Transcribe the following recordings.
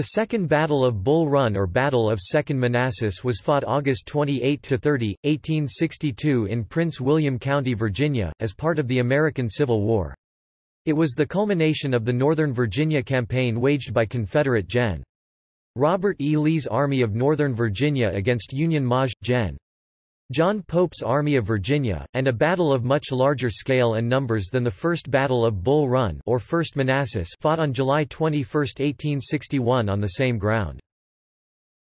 The Second Battle of Bull Run or Battle of Second Manassas was fought August 28–30, 1862 in Prince William County, Virginia, as part of the American Civil War. It was the culmination of the Northern Virginia campaign waged by Confederate Gen. Robert E. Lee's Army of Northern Virginia against Union Maj. Gen. John Pope's Army of Virginia, and a battle of much larger scale and numbers than the First Battle of Bull Run or First Manassas fought on July 21, 1861 on the same ground.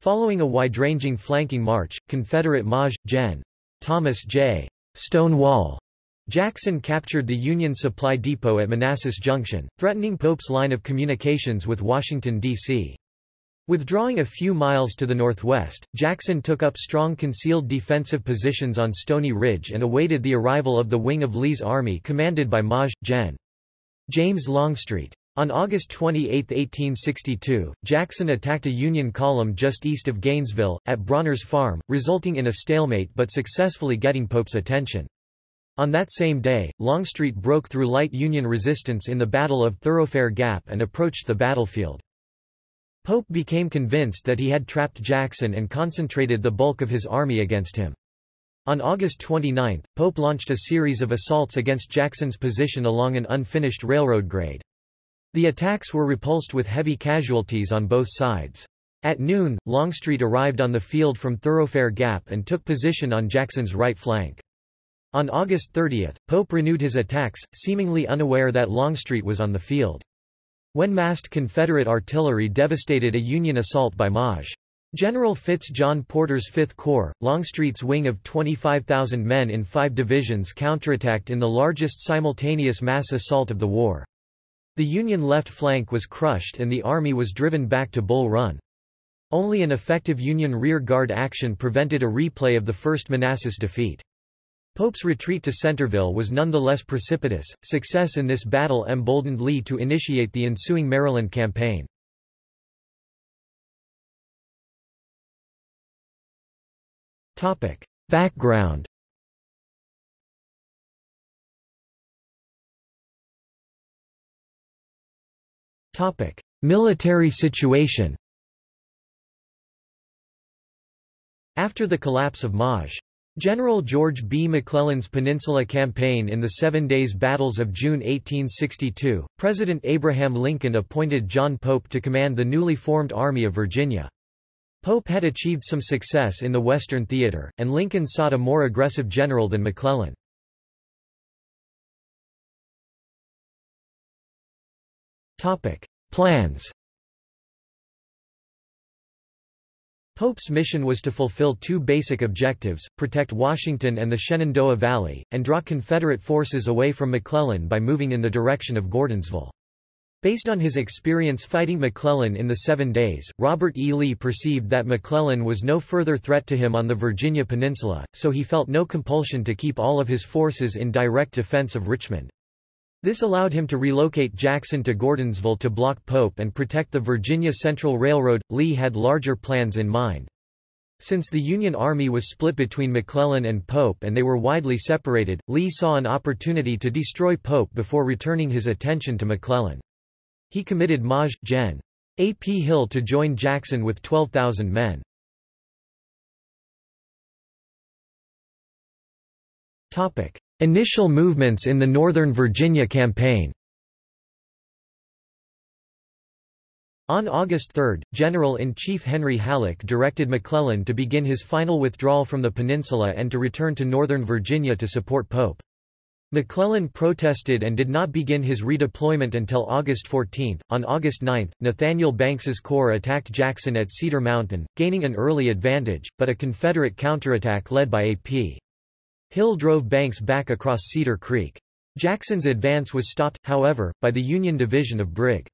Following a wide-ranging flanking march, Confederate Maj. Gen. Thomas J. Stonewall Jackson captured the Union Supply Depot at Manassas Junction, threatening Pope's line of communications with Washington, D.C. Withdrawing a few miles to the northwest, Jackson took up strong concealed defensive positions on Stony Ridge and awaited the arrival of the wing of Lee's army commanded by Maj. Gen. James Longstreet. On August 28, 1862, Jackson attacked a Union column just east of Gainesville, at Brawner's Farm, resulting in a stalemate but successfully getting Pope's attention. On that same day, Longstreet broke through light Union resistance in the Battle of Thoroughfare Gap and approached the battlefield. Pope became convinced that he had trapped Jackson and concentrated the bulk of his army against him. On August 29, Pope launched a series of assaults against Jackson's position along an unfinished railroad grade. The attacks were repulsed with heavy casualties on both sides. At noon, Longstreet arrived on the field from Thoroughfare Gap and took position on Jackson's right flank. On August 30, Pope renewed his attacks, seemingly unaware that Longstreet was on the field. When massed Confederate artillery devastated a Union assault by Maj. General Fitz John Porter's Fifth Corps, Longstreet's wing of 25,000 men in five divisions counterattacked in the largest simultaneous mass assault of the war. The Union left flank was crushed and the Army was driven back to Bull Run. Only an effective Union rear guard action prevented a replay of the First Manassas defeat. Pope's retreat to Centreville was nonetheless precipitous. Success in this battle emboldened Lee to initiate the ensuing Maryland campaign. Topic: Background. Topic: Military situation. After the collapse of Maj. General George B. McClellan's Peninsula Campaign in the Seven Days Battles of June 1862, President Abraham Lincoln appointed John Pope to command the newly formed Army of Virginia. Pope had achieved some success in the Western Theater, and Lincoln sought a more aggressive general than McClellan. Plans Pope's mission was to fulfill two basic objectives, protect Washington and the Shenandoah Valley, and draw Confederate forces away from McClellan by moving in the direction of Gordonsville. Based on his experience fighting McClellan in the Seven Days, Robert E. Lee perceived that McClellan was no further threat to him on the Virginia Peninsula, so he felt no compulsion to keep all of his forces in direct defense of Richmond. This allowed him to relocate Jackson to Gordonsville to block Pope and protect the Virginia Central Railroad. Lee had larger plans in mind. Since the Union Army was split between McClellan and Pope and they were widely separated, Lee saw an opportunity to destroy Pope before returning his attention to McClellan. He committed Maj. Gen. A. P. Hill to join Jackson with 12,000 men. Initial movements in the Northern Virginia campaign On August 3, General-in-Chief Henry Halleck directed McClellan to begin his final withdrawal from the peninsula and to return to Northern Virginia to support Pope. McClellan protested and did not begin his redeployment until August 14. On August 9, Nathaniel Banks's corps attacked Jackson at Cedar Mountain, gaining an early advantage, but a Confederate counterattack led by A.P. Hill drove Banks back across Cedar Creek. Jackson's advance was stopped, however, by the Union division of Brig.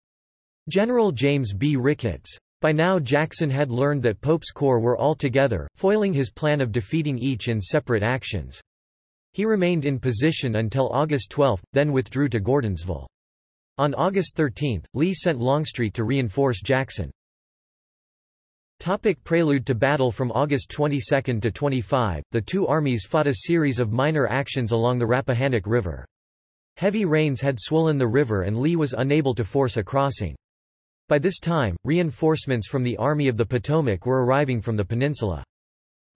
General James B. Ricketts. By now Jackson had learned that Pope's corps were all together, foiling his plan of defeating each in separate actions. He remained in position until August 12, then withdrew to Gordonsville. On August 13, Lee sent Longstreet to reinforce Jackson. Topic prelude to battle From August 22 to 25, the two armies fought a series of minor actions along the Rappahannock River. Heavy rains had swollen the river and Lee was unable to force a crossing. By this time, reinforcements from the Army of the Potomac were arriving from the peninsula.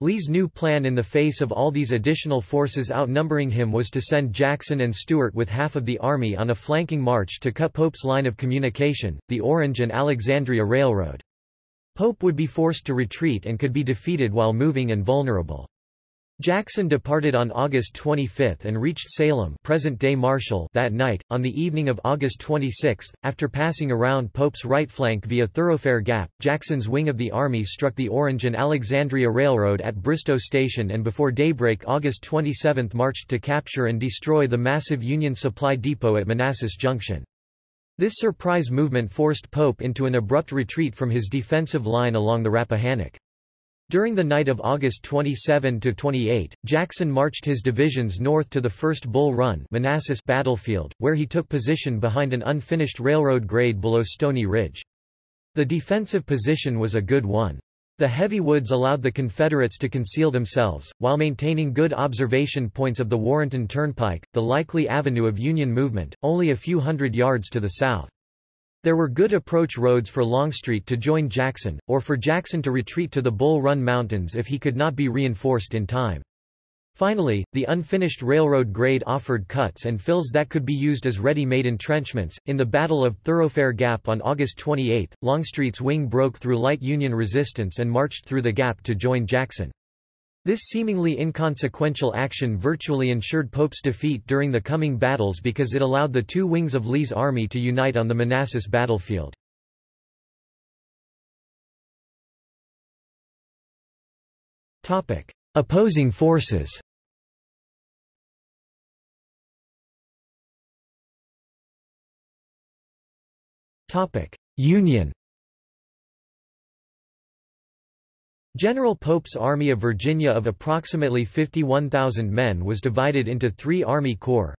Lee's new plan in the face of all these additional forces outnumbering him was to send Jackson and Stuart with half of the army on a flanking march to cut Pope's line of communication, the Orange and Alexandria Railroad. Pope would be forced to retreat and could be defeated while moving and vulnerable. Jackson departed on August 25 and reached Salem present-day Marshall that night. On the evening of August 26, after passing around Pope's right flank via Thoroughfare Gap, Jackson's wing of the army struck the Orange and Alexandria Railroad at Bristoe Station and before daybreak August 27 marched to capture and destroy the massive Union supply depot at Manassas Junction. This surprise movement forced Pope into an abrupt retreat from his defensive line along the Rappahannock. During the night of August 27–28, Jackson marched his divisions north to the First Bull Run Manassas battlefield, where he took position behind an unfinished railroad grade below Stony Ridge. The defensive position was a good one. The heavy woods allowed the Confederates to conceal themselves, while maintaining good observation points of the Warrenton Turnpike, the likely avenue of Union movement, only a few hundred yards to the south. There were good approach roads for Longstreet to join Jackson, or for Jackson to retreat to the Bull Run Mountains if he could not be reinforced in time. Finally, the unfinished railroad grade offered cuts and fills that could be used as ready-made entrenchments. In the Battle of Thoroughfare Gap on August 28, Longstreet's wing broke through light Union resistance and marched through the gap to join Jackson. This seemingly inconsequential action virtually ensured Pope's defeat during the coming battles because it allowed the two wings of Lee's army to unite on the Manassas battlefield. Opposing forces Union General Pope's Army of Virginia of approximately 51,000 men was divided into three Army Corps.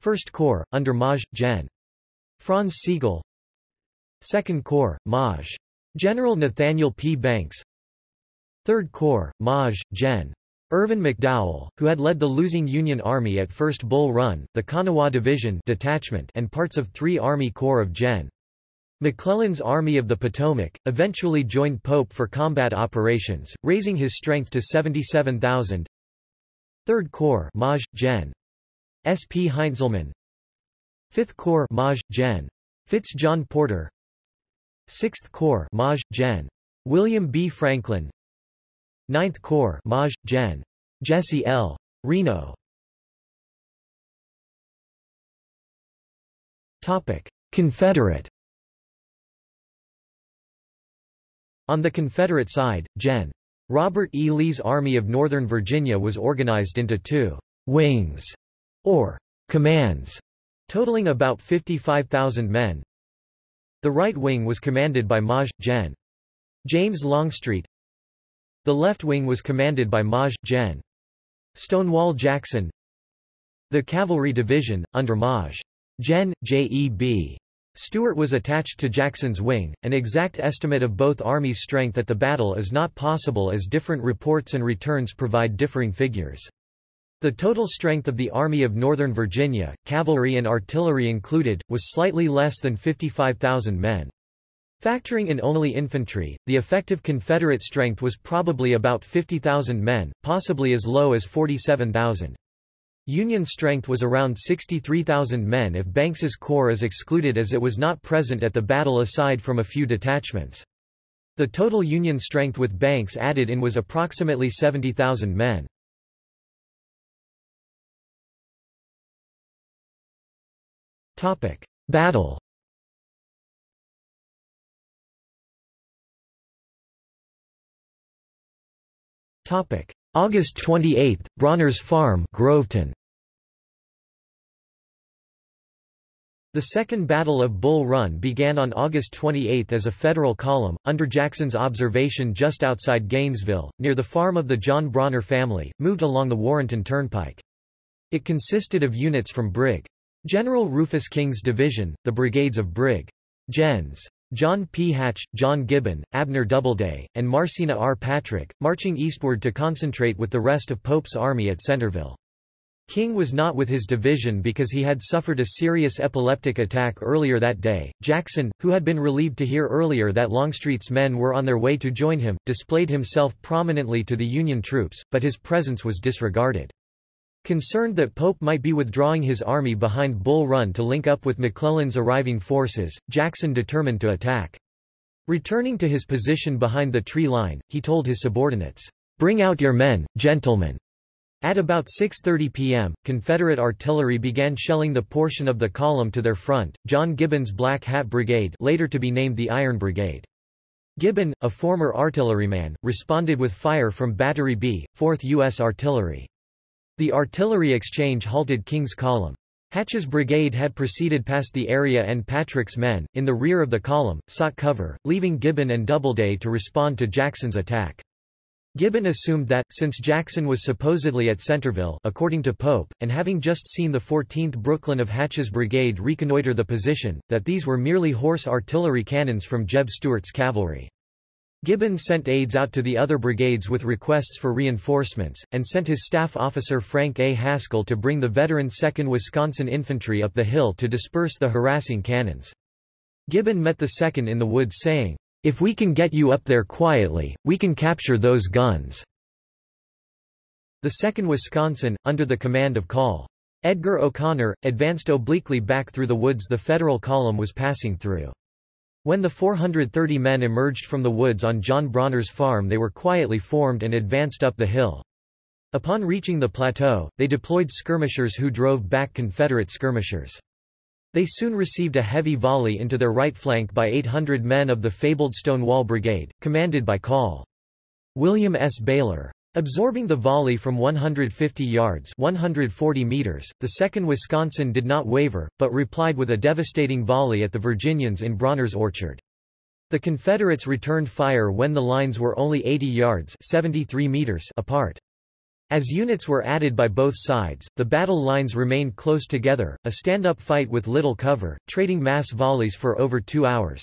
First Corps, under Maj. Gen. Franz Sigel. Second Corps, Maj. General Nathaniel P. Banks. Third Corps, Maj. Gen. Irvin McDowell, who had led the losing Union Army at First Bull Run, the Kanawha Division detachment and parts of three Army Corps of Gen. McClellan's Army of the Potomac, eventually joined Pope for combat operations, raising his strength to 77,000. 3rd Corps Maj. Gen. S. P. Heintzelman 5th Corps Maj. Gen. Fitz John Porter 6th Corps Maj. Gen. William B. Franklin 9th Corps Maj. Gen. Jesse L. Reno Confederate On the Confederate side, Gen. Robert E. Lee's Army of Northern Virginia was organized into two wings, or commands, totaling about 55,000 men. The right wing was commanded by Maj. Gen. James Longstreet. The left wing was commanded by Maj. Gen. Stonewall Jackson. The Cavalry Division, under Maj. Gen. J.E.B. Stuart was attached to Jackson's wing. An exact estimate of both armies' strength at the battle is not possible as different reports and returns provide differing figures. The total strength of the Army of Northern Virginia, cavalry and artillery included, was slightly less than 55,000 men. Factoring in only infantry, the effective Confederate strength was probably about 50,000 men, possibly as low as 47,000. Union strength was around 63,000 men if Banks's corps is excluded as it was not present at the battle aside from a few detachments. The total Union strength with Banks added in was approximately 70,000 men. Battle August 28, Brawner's Farm Groveton. The Second Battle of Bull Run began on August 28 as a Federal column, under Jackson's observation just outside Gainesville, near the farm of the John Brawner family, moved along the Warrenton Turnpike. It consisted of units from Brig. General Rufus King's division, the brigades of Brig. Gens. John P. Hatch, John Gibbon, Abner Doubleday, and Marcena R. Patrick, marching eastward to concentrate with the rest of Pope's army at Centreville. King was not with his division because he had suffered a serious epileptic attack earlier that day. Jackson, who had been relieved to hear earlier that Longstreet's men were on their way to join him, displayed himself prominently to the Union troops, but his presence was disregarded. Concerned that Pope might be withdrawing his army behind Bull Run to link up with McClellan's arriving forces, Jackson determined to attack. Returning to his position behind the tree line, he told his subordinates, "'Bring out your men, gentlemen!' At about 6.30 p.m., Confederate artillery began shelling the portion of the column to their front, John Gibbon's Black Hat Brigade later to be named the Iron Brigade. Gibbon, a former artilleryman, responded with fire from Battery B, 4th U.S. Artillery. The artillery exchange halted King's column. Hatch's brigade had proceeded past the area and Patrick's men, in the rear of the column, sought cover, leaving Gibbon and Doubleday to respond to Jackson's attack. Gibbon assumed that, since Jackson was supposedly at Centreville according to Pope, and having just seen the 14th Brooklyn of Hatch's brigade reconnoiter the position, that these were merely horse artillery cannons from Jeb Stuart's cavalry. Gibbon sent aides out to the other brigades with requests for reinforcements, and sent his staff officer Frank A. Haskell to bring the veteran 2nd Wisconsin Infantry up the hill to disperse the harassing cannons. Gibbon met the 2nd in the woods saying, if we can get you up there quietly, we can capture those guns." The 2nd Wisconsin, under the command of Col. Edgar O'Connor, advanced obliquely back through the woods the Federal column was passing through. When the 430 men emerged from the woods on John Brawner's farm they were quietly formed and advanced up the hill. Upon reaching the plateau, they deployed skirmishers who drove back Confederate skirmishers. They soon received a heavy volley into their right flank by 800 men of the fabled Stonewall Brigade, commanded by Col. William S. Baylor. Absorbing the volley from 150 yards 140 meters, the 2nd Wisconsin did not waver, but replied with a devastating volley at the Virginians in Brawner's Orchard. The Confederates returned fire when the lines were only 80 yards 73 meters apart. As units were added by both sides, the battle lines remained close together, a stand-up fight with little cover, trading mass volleys for over two hours.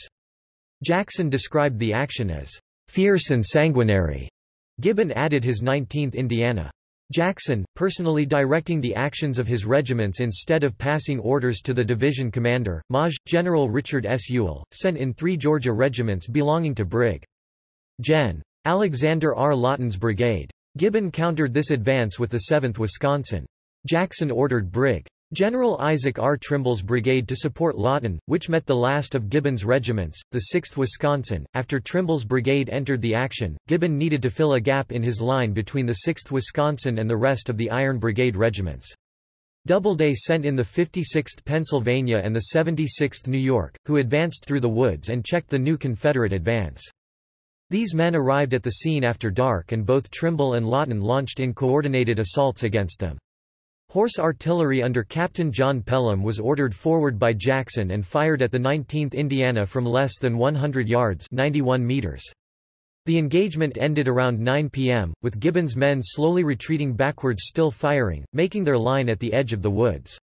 Jackson described the action as fierce and sanguinary. Gibbon added his 19th Indiana. Jackson, personally directing the actions of his regiments instead of passing orders to the division commander, Maj. General Richard S. Ewell, sent in three Georgia regiments belonging to Brig. Gen. Alexander R. Lawton's brigade. Gibbon countered this advance with the 7th Wisconsin. Jackson ordered Brig. General Isaac R. Trimble's brigade to support Lawton, which met the last of Gibbon's regiments, the 6th Wisconsin. After Trimble's brigade entered the action, Gibbon needed to fill a gap in his line between the 6th Wisconsin and the rest of the Iron Brigade regiments. Doubleday sent in the 56th Pennsylvania and the 76th New York, who advanced through the woods and checked the new Confederate advance. These men arrived at the scene after dark and both Trimble and Lawton launched in coordinated assaults against them. Horse artillery under Captain John Pelham was ordered forward by Jackson and fired at the 19th Indiana from less than 100 yards 91 meters. The engagement ended around 9 p.m., with Gibbon's men slowly retreating backwards still firing, making their line at the edge of the woods.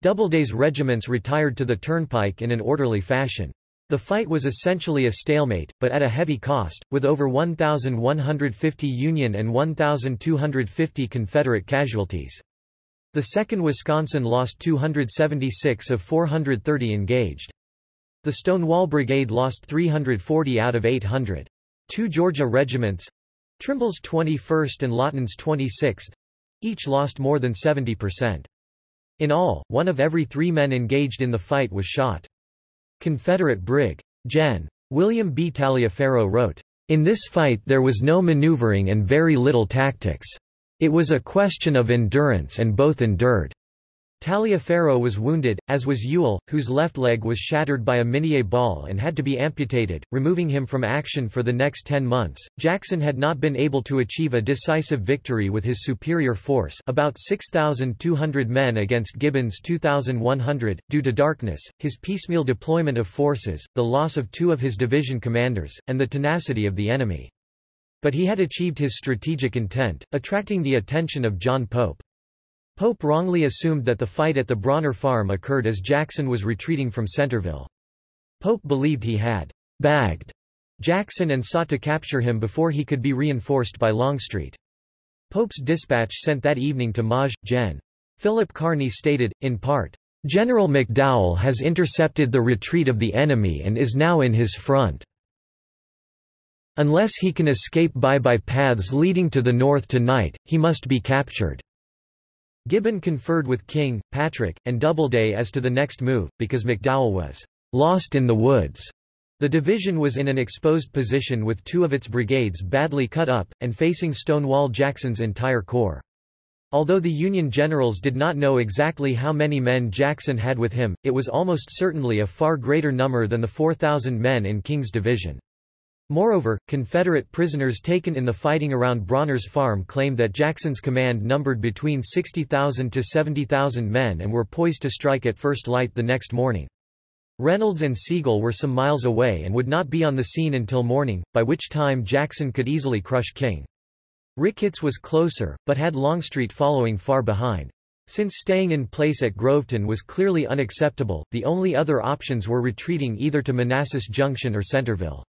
Doubleday's regiments retired to the turnpike in an orderly fashion. The fight was essentially a stalemate, but at a heavy cost, with over 1,150 Union and 1,250 Confederate casualties. The 2nd Wisconsin lost 276 of 430 engaged. The Stonewall Brigade lost 340 out of 800. Two Georgia regiments—Trimble's 21st and Lawton's 26th—each lost more than 70%. In all, one of every three men engaged in the fight was shot. Confederate Brig. Gen. William B. Taliaferro wrote, In this fight there was no maneuvering and very little tactics. It was a question of endurance and both endured. Taliaferro was wounded, as was Ewell, whose left leg was shattered by a Minié ball and had to be amputated, removing him from action for the next ten months. Jackson had not been able to achieve a decisive victory with his superior force about 6,200 men against Gibbon's 2,100, due to darkness, his piecemeal deployment of forces, the loss of two of his division commanders, and the tenacity of the enemy. But he had achieved his strategic intent, attracting the attention of John Pope. Pope wrongly assumed that the fight at the Brawner farm occurred as Jackson was retreating from Centreville. Pope believed he had bagged Jackson and sought to capture him before he could be reinforced by Longstreet. Pope's dispatch sent that evening to Maj. Gen. Philip Kearny stated, in part, "...General McDowell has intercepted the retreat of the enemy and is now in his front. Unless he can escape by by paths leading to the north tonight, he must be captured." Gibbon conferred with King, Patrick, and Doubleday as to the next move, because McDowell was "...lost in the woods." The division was in an exposed position with two of its brigades badly cut up, and facing Stonewall Jackson's entire corps. Although the Union generals did not know exactly how many men Jackson had with him, it was almost certainly a far greater number than the 4,000 men in King's division. Moreover, Confederate prisoners taken in the fighting around Brawner's Farm claimed that Jackson's command numbered between 60,000 to 70,000 men and were poised to strike at first light the next morning. Reynolds and Sigel were some miles away and would not be on the scene until morning, by which time Jackson could easily crush King. Ricketts was closer, but had Longstreet following far behind. Since staying in place at Groveton was clearly unacceptable, the only other options were retreating either to Manassas Junction or Centreville.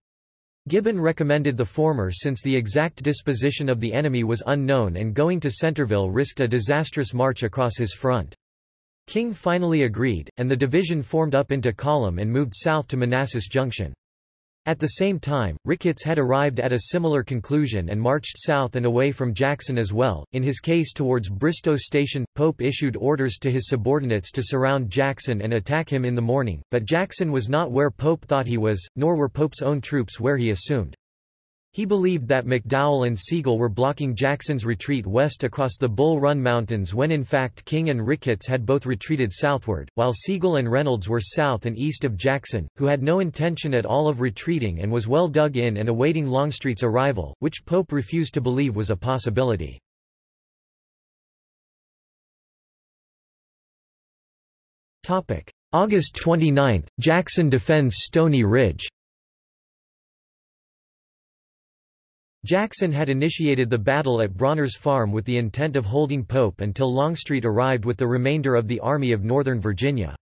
Gibbon recommended the former since the exact disposition of the enemy was unknown and going to Centreville risked a disastrous march across his front. King finally agreed, and the division formed up into column and moved south to Manassas Junction. At the same time, Ricketts had arrived at a similar conclusion and marched south and away from Jackson as well. In his case towards Bristoe Station, Pope issued orders to his subordinates to surround Jackson and attack him in the morning, but Jackson was not where Pope thought he was, nor were Pope's own troops where he assumed. He believed that McDowell and Sigel were blocking Jackson's retreat west across the Bull Run Mountains when in fact King and Ricketts had both retreated southward, while Sigel and Reynolds were south and east of Jackson, who had no intention at all of retreating and was well dug in and awaiting Longstreet's arrival, which Pope refused to believe was a possibility. August 29, Jackson defends Stony Ridge Jackson had initiated the battle at Brawner's Farm with the intent of holding Pope until Longstreet arrived with the remainder of the Army of Northern Virginia.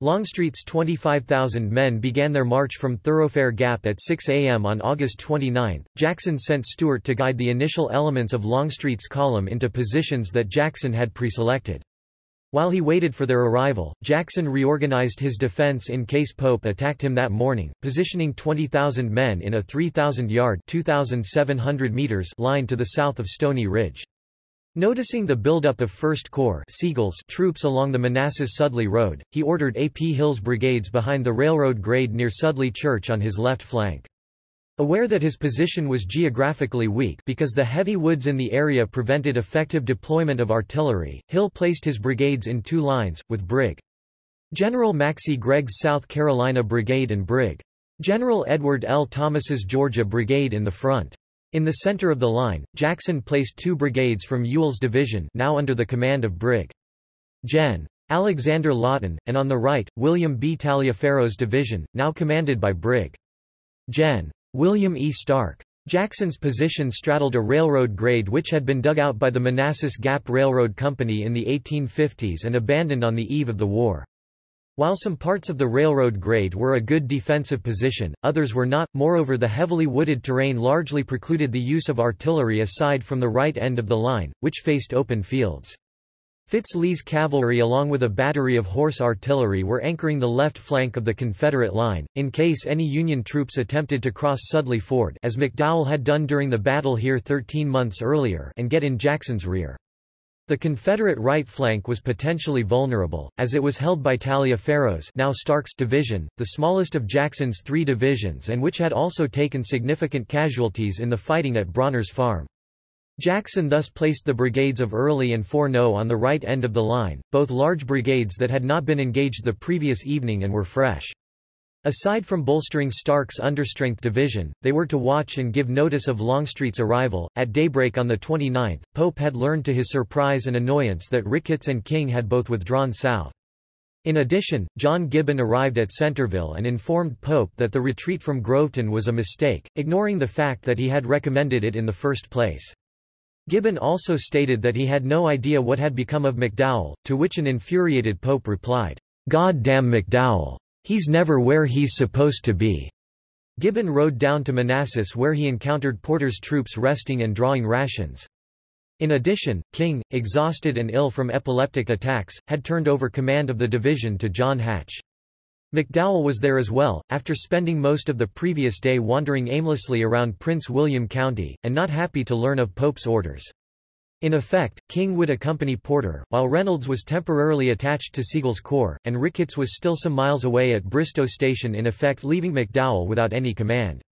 Longstreet's 25,000 men began their march from Thoroughfare Gap at 6 a.m. on August 29. Jackson sent Stuart to guide the initial elements of Longstreet's column into positions that Jackson had preselected. While he waited for their arrival, Jackson reorganized his defense in case Pope attacked him that morning, positioning 20,000 men in a 3,000-yard meters line to the south of Stony Ridge. Noticing the buildup of 1st Corps Sigel's troops along the Manassas-Sudley Road, he ordered A. P. Hill's brigades behind the railroad grade near Sudley Church on his left flank. Aware that his position was geographically weak because the heavy woods in the area prevented effective deployment of artillery, Hill placed his brigades in two lines, with Brig. General Maxcy Gregg's South Carolina Brigade and Brig. General Edward L. Thomas's Georgia Brigade in the front. In the center of the line, Jackson placed two brigades from Ewell's division now under the command of Brig. Gen. Alexander Lawton, and on the right, William B. Taliaferro's division, now commanded by Brig. Gen. William E. Stark. Jackson's position straddled a railroad grade which had been dug out by the Manassas Gap Railroad Company in the 1850s and abandoned on the eve of the war. While some parts of the railroad grade were a good defensive position, others were not, moreover the heavily wooded terrain largely precluded the use of artillery aside from the right end of the line, which faced open fields. Fitz-Lee's cavalry along with a battery of horse artillery were anchoring the left flank of the Confederate line, in case any Union troops attempted to cross Sudley Ford as McDowell had done during the battle here 13 months earlier and get in Jackson's rear. The Confederate right flank was potentially vulnerable, as it was held by Taliaferro's now Stark's division, the smallest of Jackson's three divisions and which had also taken significant casualties in the fighting at Brawner's Farm. Jackson thus placed the brigades of Early and Forno on the right end of the line, both large brigades that had not been engaged the previous evening and were fresh. Aside from bolstering Stark's understrength division, they were to watch and give notice of Longstreet's arrival. At daybreak on the 29th, Pope had learned to his surprise and annoyance that Ricketts and King had both withdrawn south. In addition, John Gibbon arrived at Centreville and informed Pope that the retreat from Groveton was a mistake, ignoring the fact that he had recommended it in the first place. Gibbon also stated that he had no idea what had become of McDowell, to which an infuriated Pope replied, God damn McDowell. He's never where he's supposed to be. Gibbon rode down to Manassas where he encountered Porter's troops resting and drawing rations. In addition, King, exhausted and ill from epileptic attacks, had turned over command of the division to John Hatch. McDowell was there as well, after spending most of the previous day wandering aimlessly around Prince William County, and not happy to learn of Pope's orders. In effect, King would accompany Porter, while Reynolds was temporarily attached to Sigel's corps, and Ricketts was still some miles away at Bristoe Station in effect leaving McDowell without any command.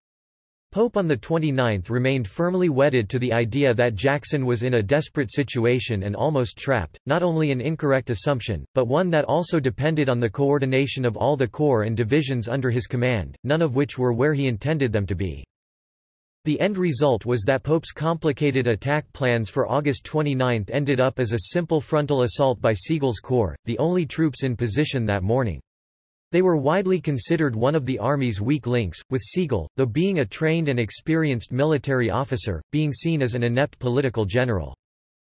Pope on the 29th remained firmly wedded to the idea that Jackson was in a desperate situation and almost trapped, not only an incorrect assumption, but one that also depended on the coordination of all the corps and divisions under his command, none of which were where he intended them to be. The end result was that Pope's complicated attack plans for August 29 ended up as a simple frontal assault by Sigel's corps, the only troops in position that morning. They were widely considered one of the Army's weak links, with Sigel, though being a trained and experienced military officer, being seen as an inept political general.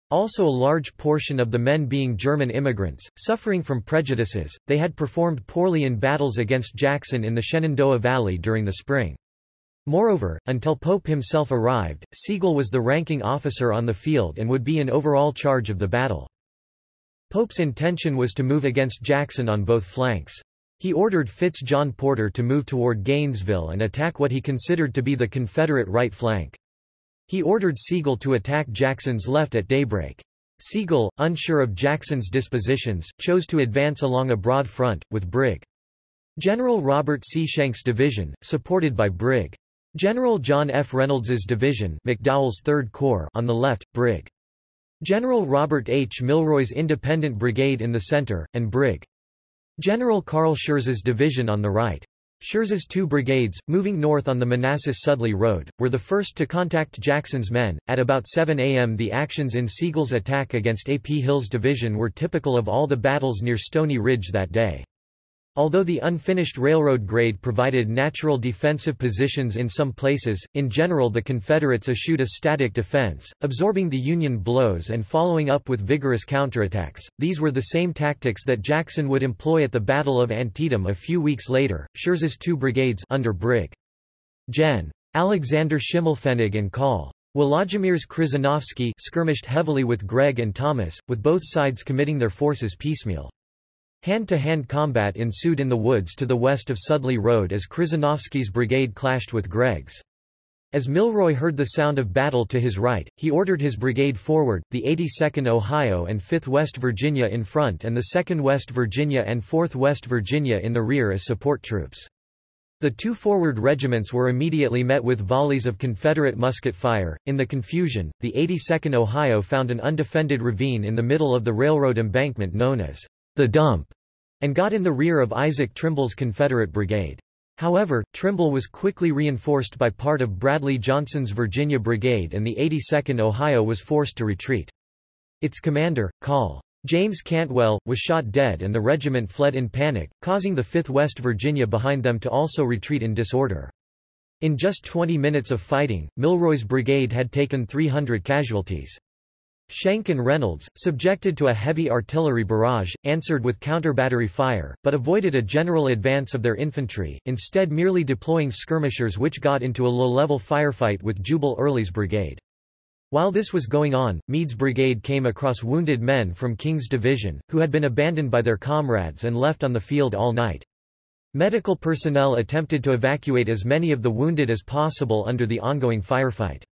Also a large portion of the men being German immigrants, suffering from prejudices, they had performed poorly in battles against Jackson in the Shenandoah Valley during the spring. Moreover, until Pope himself arrived, Sigel was the ranking officer on the field and would be in overall charge of the battle. Pope's intention was to move against Jackson on both flanks. He ordered Fitz John Porter to move toward Gainesville and attack what he considered to be the Confederate right flank. He ordered Sigel to attack Jackson's left at daybreak. Sigel, unsure of Jackson's dispositions, chose to advance along a broad front, with Brig. General Robert C. Schenck's division, supported by Brig. General John F. Reynolds's division McDowell's 3rd Corps on the left, Brig. General Robert H. Milroy's Independent Brigade in the center, and Brig. General Carl Schurz's division on the right. Schurz's two brigades, moving north on the Manassas-Sudley Road, were the first to contact Jackson's men. At about 7 a.m. the actions in Sigel's attack against A. P. Hill's division were typical of all the battles near Stony Ridge that day. Although the unfinished railroad grade provided natural defensive positions in some places, in general the Confederates eschewed a static defense, absorbing the Union blows and following up with vigorous counterattacks. These were the same tactics that Jackson would employ at the Battle of Antietam a few weeks later. Schurz's two brigades under Brig. Gen. Alexander Schimmelpfennig and Col. Wolodzimierz Krzyżanowski skirmished heavily with Gregg and Thomas, with both sides committing their forces piecemeal. Hand-to-hand -hand combat ensued in the woods to the west of Sudley Road as Krzyżanowski's brigade clashed with Gregg's. As Milroy heard the sound of battle to his right, he ordered his brigade forward, the 82nd Ohio and 5th West Virginia in front and the 2nd West Virginia and 4th West Virginia in the rear as support troops. The two forward regiments were immediately met with volleys of Confederate musket fire. In the confusion, the 82nd Ohio found an undefended ravine in the middle of the railroad embankment known as the dump, and got in the rear of Isaac Trimble's Confederate brigade. However, Trimble was quickly reinforced by part of Bradley Johnson's Virginia Brigade and the 82nd Ohio was forced to retreat. Its commander, Col. James Cantwell, was shot dead and the regiment fled in panic, causing the 5th West Virginia behind them to also retreat in disorder. In just 20 minutes of fighting, Milroy's brigade had taken 300 casualties. Schenck and Reynolds, subjected to a heavy artillery barrage, answered with counter-battery fire, but avoided a general advance of their infantry, instead merely deploying skirmishers which got into a low-level firefight with Jubal Early's brigade. While this was going on, Meade's brigade came across wounded men from King's division, who had been abandoned by their comrades and left on the field all night. Medical personnel attempted to evacuate as many of the wounded as possible under the ongoing firefight.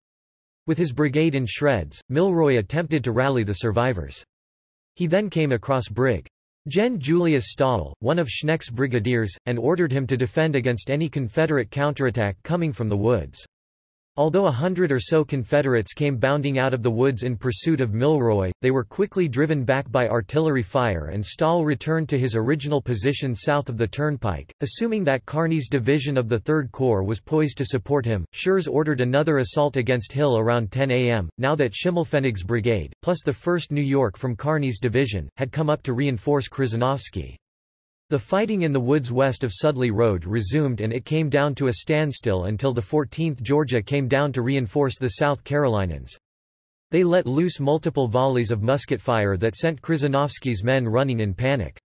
With his brigade in shreds, Milroy attempted to rally the survivors. He then came across Brig. Gen. Julius Stahel, one of Schenck's brigadiers, and ordered him to defend against any Confederate counterattack coming from the woods. Although a hundred or so Confederates came bounding out of the woods in pursuit of Milroy, they were quickly driven back by artillery fire and Stahel returned to his original position south of the turnpike. Assuming that Kearny's division of the 3rd Corps was poised to support him, Schurz ordered another assault against Hill around 10 a.m., now that Schimmelpfennig's brigade, plus the 1st New York from Kearny's division, had come up to reinforce Krzyżanowski. The fighting in the woods west of Sudley Road resumed and it came down to a standstill until the 14th Georgia came down to reinforce the South Carolinians. They let loose multiple volleys of musket fire that sent Krzyżanowski's men running in panic.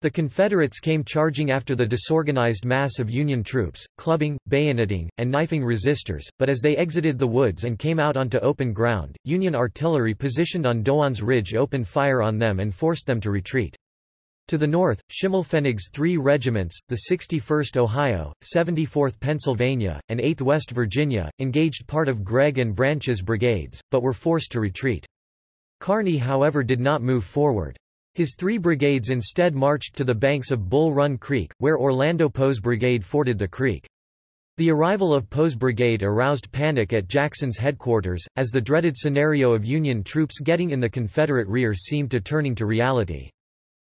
The Confederates came charging after the disorganized mass of Union troops, clubbing, bayoneting, and knifing resistors, but as they exited the woods and came out onto open ground, Union artillery positioned on Dogan's Ridge opened fire on them and forced them to retreat. To the north, Schimmelpfennig's three regiments, the 61st Ohio, 74th Pennsylvania, and 8th West Virginia, engaged part of Gregg and Branch's brigades, but were forced to retreat. Kearny however did not move forward. His three brigades instead marched to the banks of Bull Run Creek, where Orlando Poe's brigade forded the creek. The arrival of Poe's brigade aroused panic at Jackson's headquarters, as the dreaded scenario of Union troops getting in the Confederate rear seemed to turning to reality.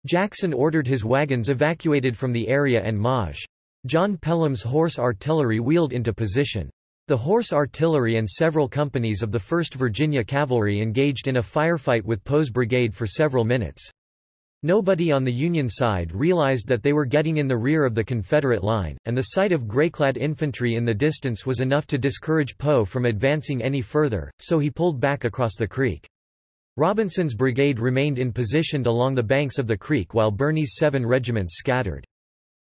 Jackson ordered his wagons evacuated from the area and Maj. John Pelham's horse artillery wheeled into position. The horse artillery and several companies of the 1st Virginia Cavalry engaged in a firefight with Poe's brigade for several minutes. Nobody on the Union side realized that they were getting in the rear of the Confederate line, and the sight of gray-clad infantry in the distance was enough to discourage Poe from advancing any further, so he pulled back across the creek. Robinson's brigade remained in position along the banks of the creek while Birney's seven regiments scattered.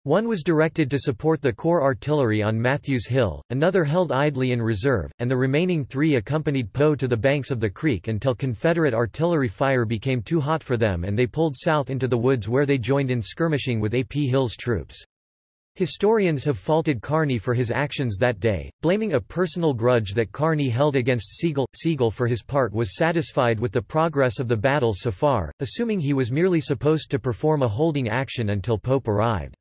One was directed to support the corps artillery on Matthews Hill, another held idly in reserve, and the remaining three accompanied Poe to the banks of the creek until Confederate artillery fire became too hot for them and they pulled south into the woods where they joined in skirmishing with A. P. Hill's troops. Historians have faulted Kearny for his actions that day, blaming a personal grudge that Kearny held against Sigel. Sigel for his part was satisfied with the progress of the battle so far, assuming he was merely supposed to perform a holding action until Pope arrived.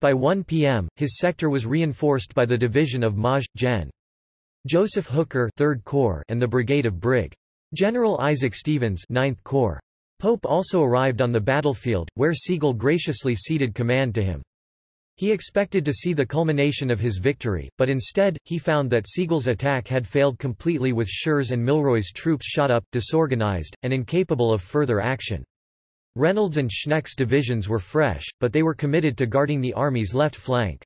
By 1 p.m., his sector was reinforced by the division of Maj. Gen. Joseph Hooker 3rd Corps and the brigade of Brig. General Isaac Stevens 9th Corps. Pope also arrived on the battlefield, where Sigel graciously ceded command to him. He expected to see the culmination of his victory, but instead, he found that Sigel's attack had failed completely with Schurz and Milroy's troops shot up, disorganized, and incapable of further action. Reynolds and Schenck's divisions were fresh, but they were committed to guarding the Army's left flank.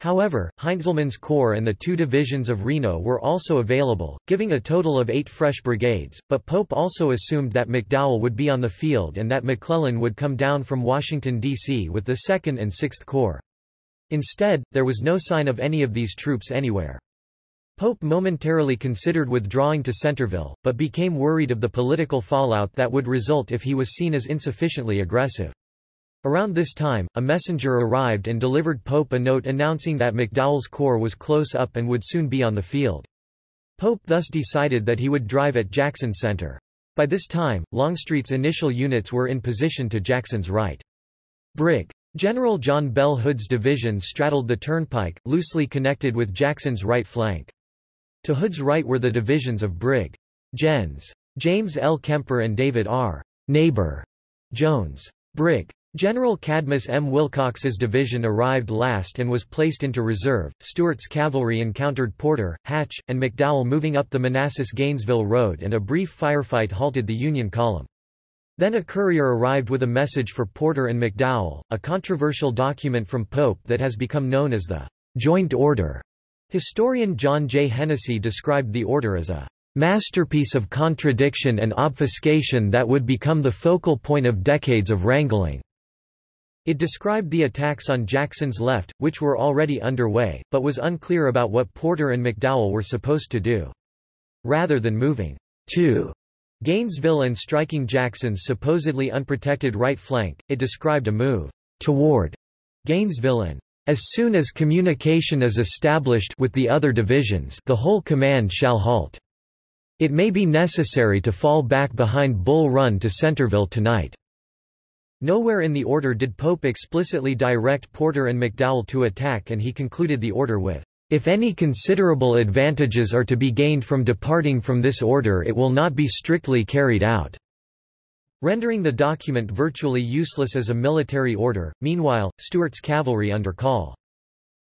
However, Heintzelman's corps and the two divisions of Reno were also available, giving a total of eight fresh brigades, but Pope also assumed that McDowell would be on the field and that McClellan would come down from Washington, D.C. with the 2nd and 6th Corps. Instead, there was no sign of any of these troops anywhere. Pope momentarily considered withdrawing to Centreville, but became worried of the political fallout that would result if he was seen as insufficiently aggressive. Around this time, a messenger arrived and delivered Pope a note announcing that McDowell's corps was close up and would soon be on the field. Pope thus decided that he would drive at Jackson Center. By this time, Longstreet's initial units were in position to Jackson's right. Brig. General John Bell Hood's division straddled the turnpike, loosely connected with Jackson's right flank. To Hood's right were the divisions of Brig. Gens. James L. Kemper and David R. Neighbor Jones. Brig. General Cadmus M. Wilcox's division arrived last and was placed into reserve. Stuart's cavalry encountered Porter, Hatch, and McDowell moving up the Manassas-Gainesville Road and a brief firefight halted the Union column. Then a courier arrived with a message for Porter and McDowell, a controversial document from Pope that has become known as the Joint Order. Historian John J. Hennessy described the order as a masterpiece of contradiction and obfuscation that would become the focal point of decades of wrangling. It described the attacks on Jackson's left, which were already underway, but was unclear about what Porter and McDowell were supposed to do. Rather than moving to Gainesville and striking Jackson's supposedly unprotected right flank, it described a move toward Gainesville and as soon as communication is established with the other divisions the whole command shall halt. It may be necessary to fall back behind Bull Run to Centreville tonight. Nowhere in the order did Pope explicitly direct Porter and McDowell to attack and he concluded the order with, "...if any considerable advantages are to be gained from departing from this order it will not be strictly carried out." rendering the document virtually useless as a military order. Meanwhile, Stuart's cavalry under Call.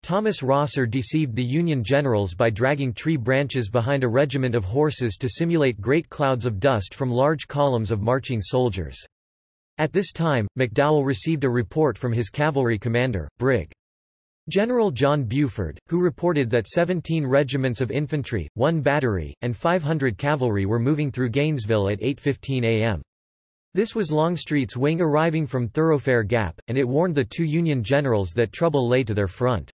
Thomas Rosser deceived the Union generals by dragging tree branches behind a regiment of horses to simulate great clouds of dust from large columns of marching soldiers. At this time, McDowell received a report from his cavalry commander, Brig. General John Buford, who reported that 17 regiments of infantry, one battery, and 500 cavalry were moving through Gainesville at 8.15 am. This was Longstreet's wing arriving from Thoroughfare Gap, and it warned the two Union generals that trouble lay to their front.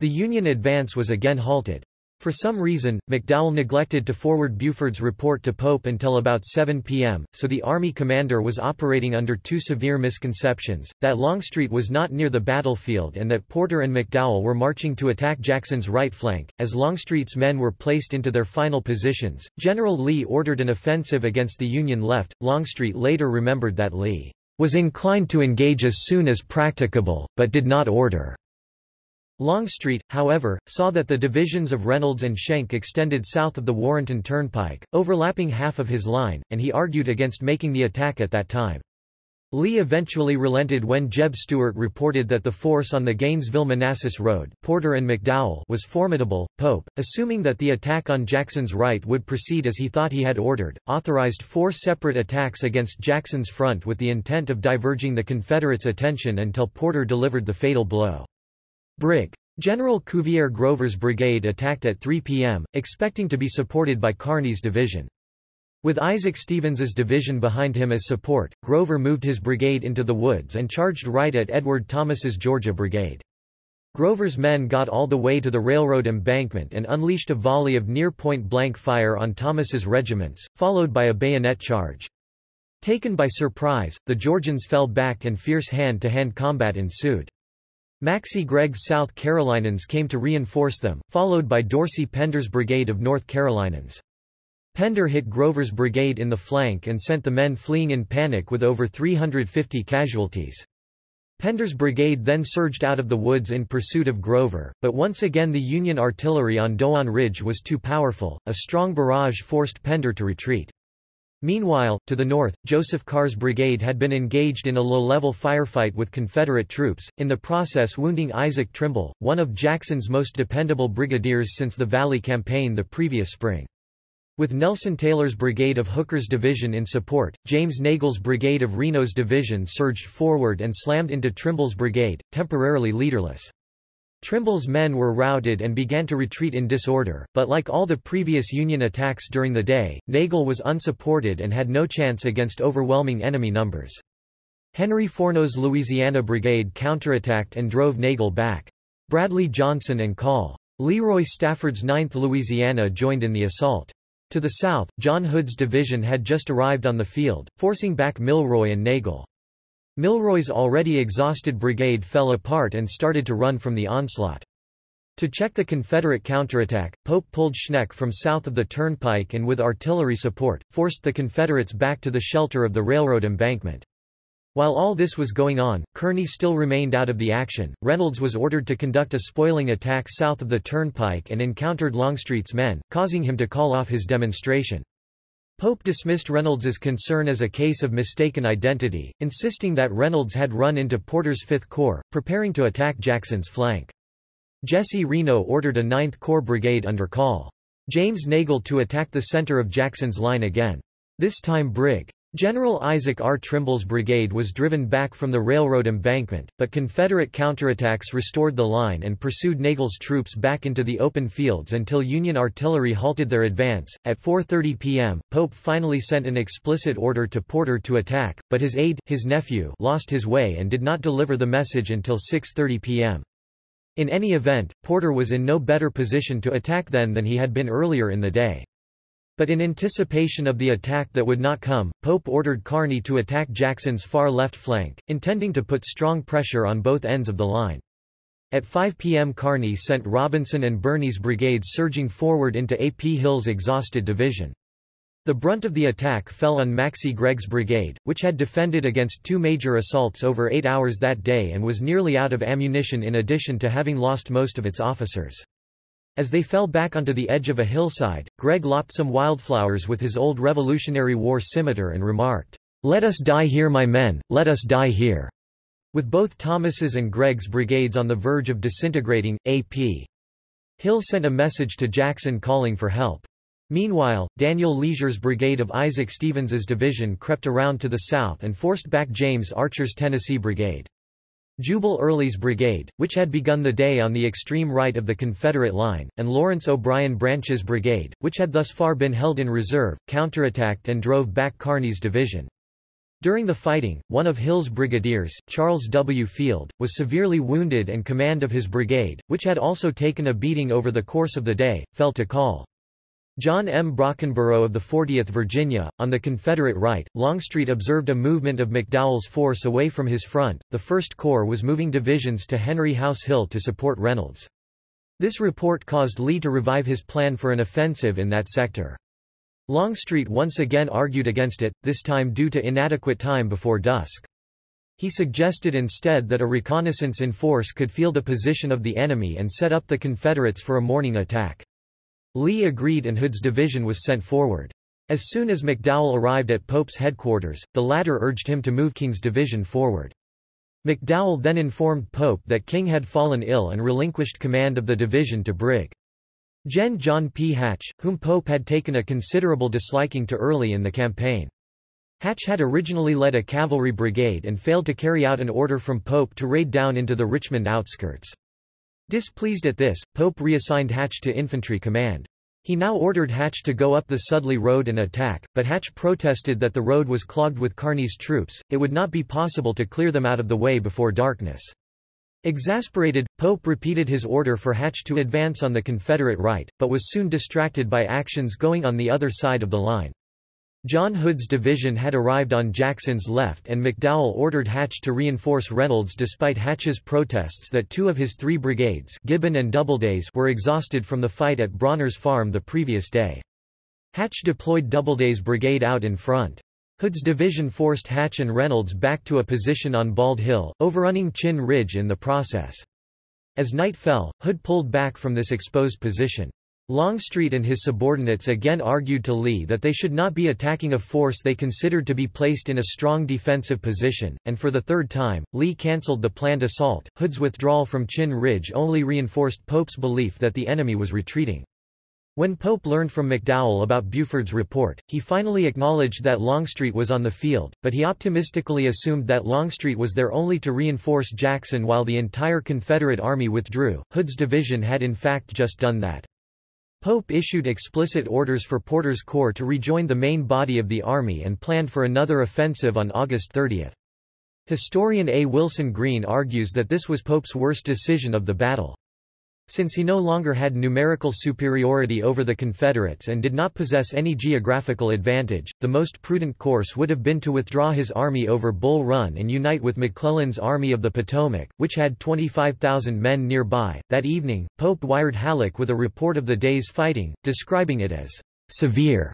The Union advance was again halted. For some reason, McDowell neglected to forward Buford's report to Pope until about 7 p.m., so the Army commander was operating under two severe misconceptions, that Longstreet was not near the battlefield and that Porter and McDowell were marching to attack Jackson's right flank. As Longstreet's men were placed into their final positions, General Lee ordered an offensive against the Union left. Longstreet later remembered that Lee was inclined to engage as soon as practicable, but did not order Longstreet, however, saw that the divisions of Reynolds and Schenck extended south of the Warrenton Turnpike, overlapping half of his line, and he argued against making the attack at that time. Lee eventually relented when Jeb Stuart reported that the force on the Gainesville-Manassas Road Porter and McDowell was formidable. Pope, assuming that the attack on Jackson's right would proceed as he thought he had ordered, authorized four separate attacks against Jackson's front with the intent of diverging the Confederates' attention until Porter delivered the fatal blow. Brig. General Cuvier Grover's brigade attacked at 3 p.m., expecting to be supported by Kearny's division. With Isaac Stevens's division behind him as support, Grover moved his brigade into the woods and charged right at Edward Thomas's Georgia Brigade. Grover's men got all the way to the railroad embankment and unleashed a volley of near-point-blank fire on Thomas's regiments, followed by a bayonet charge. Taken by surprise, the Georgians fell back and fierce hand-to-hand -hand combat ensued. Maxcy Gregg's South Carolinians came to reinforce them, followed by Dorsey Pender's brigade of North Carolinians. Pender hit Grover's brigade in the flank and sent the men fleeing in panic with over 350 casualties. Pender's brigade then surged out of the woods in pursuit of Grover, but once again the Union artillery on Dogan Ridge was too powerful, a strong barrage forced Pender to retreat. Meanwhile, to the north, Joseph Carr's brigade had been engaged in a low-level firefight with Confederate troops, in the process wounding Isaac Trimble, one of Jackson's most dependable brigadiers since the Valley Campaign the previous spring. With Nelson Taylor's brigade of Hooker's division in support, James Nagle's brigade of Reno's division surged forward and slammed into Trimble's brigade, temporarily leaderless. Trimble's men were routed and began to retreat in disorder, but like all the previous Union attacks during the day, Nagle was unsupported and had no chance against overwhelming enemy numbers. Henry Forno's Louisiana Brigade counterattacked and drove Nagle back. Bradley Johnson and Call. Leroy Stafford's 9th Louisiana joined in the assault. To the south, John Hood's division had just arrived on the field, forcing back Milroy and Nagle. Milroy's already exhausted brigade fell apart and started to run from the onslaught. To check the Confederate counterattack, Pope pulled Schenck from south of the turnpike and with artillery support, forced the Confederates back to the shelter of the railroad embankment. While all this was going on, Kearny still remained out of the action. Reynolds was ordered to conduct a spoiling attack south of the turnpike and encountered Longstreet's men, causing him to call off his demonstration. Pope dismissed Reynolds's concern as a case of mistaken identity, insisting that Reynolds had run into Porter's Fifth Corps, preparing to attack Jackson's flank. Jesse Reno ordered a Ninth Corps brigade under Col. James Nagle to attack the center of Jackson's line again. This time Brig. General Isaac R. Trimble's brigade was driven back from the railroad embankment, but Confederate counterattacks restored the line and pursued Nagle's troops back into the open fields until Union artillery halted their advance. At 4:30 p.m., Pope finally sent an explicit order to Porter to attack, but his aide, his nephew, lost his way and did not deliver the message until 6:30 p.m. In any event, Porter was in no better position to attack then than he had been earlier in the day. But in anticipation of the attack that would not come, Pope ordered Kearny to attack Jackson's far left flank, intending to put strong pressure on both ends of the line. At 5 p.m. Kearny sent Robinson and Birney's brigades surging forward into A.P. Hill's exhausted division. The brunt of the attack fell on Maxcy Gregg's brigade, which had defended against two major assaults over eight hours that day and was nearly out of ammunition in addition to having lost most of its officers. As they fell back onto the edge of a hillside, Gregg lopped some wildflowers with his old Revolutionary War scimitar and remarked, "'Let us die here my men, let us die here." With both Thomas's and Gregg's brigades on the verge of disintegrating, A.P. Hill sent a message to Jackson calling for help. Meanwhile, Daniel Leasure's brigade of Isaac Stevens's division crept around to the south and forced back James Archer's Tennessee brigade. Jubal Early's brigade, which had begun the day on the extreme right of the Confederate line, and Lawrence O'Brien Branch's brigade, which had thus far been held in reserve, counterattacked and drove back Kearny's division. During the fighting, one of Hill's brigadiers, Charles W. Field, was severely wounded and command of his brigade, which had also taken a beating over the course of the day, fell to Call. John M. Brockenbrough of the 40th Virginia, on the Confederate right, Longstreet observed a movement of McDowell's force away from his front. The 1st Corps was moving divisions to Henry House Hill to support Reynolds. This report caused Lee to revive his plan for an offensive in that sector. Longstreet once again argued against it, this time due to inadequate time before dusk. He suggested instead that a reconnaissance in force could feel the position of the enemy and set up the Confederates for a morning attack. Lee agreed and Hood's division was sent forward. As soon as McDowell arrived at Pope's headquarters, the latter urged him to move King's division forward. McDowell then informed Pope that King had fallen ill and relinquished command of the division to Brig. Gen. John P. Hatch, whom Pope had taken a considerable disliking to early in the campaign. Hatch had originally led a cavalry brigade and failed to carry out an order from Pope to raid down into the Richmond outskirts. Displeased at this, Pope reassigned Hatch to infantry command. He now ordered Hatch to go up the Sudley Road and attack, but Hatch protested that the road was clogged with Kearny's troops, it would not be possible to clear them out of the way before darkness. Exasperated, Pope repeated his order for Hatch to advance on the Confederate right, but was soon distracted by actions going on the other side of the line. John Hood's division had arrived on Jackson's left and McDowell ordered Hatch to reinforce Reynolds despite Hatch's protests that two of his three brigades Gibbon and Doubledays were exhausted from the fight at Brawner's Farm the previous day. Hatch deployed Doubleday's brigade out in front. Hood's division forced Hatch and Reynolds back to a position on Bald Hill, overrunning Chinn Ridge in the process. As night fell, Hood pulled back from this exposed position. Longstreet and his subordinates again argued to Lee that they should not be attacking a force they considered to be placed in a strong defensive position, and for the third time, Lee cancelled the planned assault. Hood's withdrawal from Chinn Ridge only reinforced Pope's belief that the enemy was retreating. When Pope learned from McDowell about Buford's report, he finally acknowledged that Longstreet was on the field, but he optimistically assumed that Longstreet was there only to reinforce Jackson while the entire Confederate Army withdrew. Hood's division had in fact just done that. Pope issued explicit orders for Porter's Corps to rejoin the main body of the army and planned for another offensive on August 30. Historian A. Wilson Greene argues that this was Pope's worst decision of the battle. Since he no longer had numerical superiority over the Confederates and did not possess any geographical advantage, the most prudent course would have been to withdraw his army over Bull Run and unite with McClellan's Army of the Potomac, which had 25,000 men nearby. That evening, Pope wired Halleck with a report of the day's fighting, describing it as severe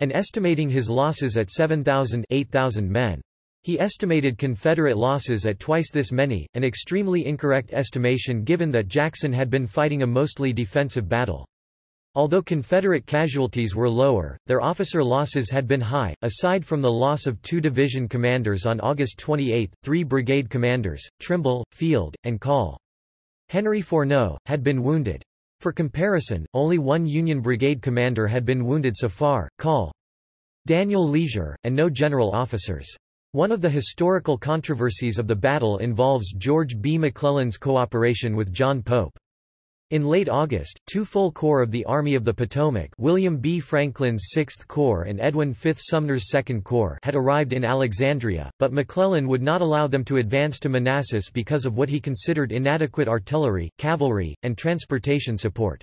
and estimating his losses at 7,000 8,000 men. He estimated Confederate losses at twice this many, an extremely incorrect estimation given that Jackson had been fighting a mostly defensive battle. Although Confederate casualties were lower, their officer losses had been high. Aside from the loss of two division commanders on August 28, three brigade commanders, Trimble, Field, and Call. Henry Forno, had been wounded. For comparison, only one Union brigade commander had been wounded so far, Call. Daniel Leasure, and no general officers. One of the historical controversies of the battle involves George B. McClellan's cooperation with John Pope. In late August, two full corps of the Army of the Potomac William B. Franklin's 6th Corps and Edwin V. Sumner's 2nd Corps had arrived in Alexandria, but McClellan would not allow them to advance to Manassas because of what he considered inadequate artillery, cavalry, and transportation support.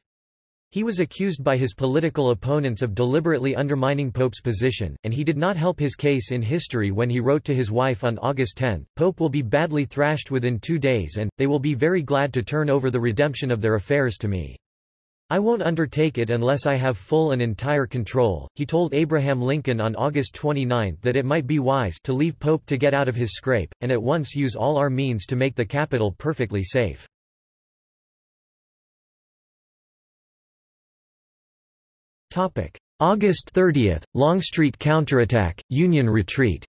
He was accused by his political opponents of deliberately undermining Pope's position, and he did not help his case in history when he wrote to his wife on August 10, Pope will be badly thrashed within two days and, they will be very glad to turn over the redemption of their affairs to me. I won't undertake it unless I have full and entire control. He told Abraham Lincoln on August 29 that it might be wise to leave Pope to get out of his scrape, and at once use all our means to make the capital perfectly safe. August 30, Longstreet counterattack, Union retreat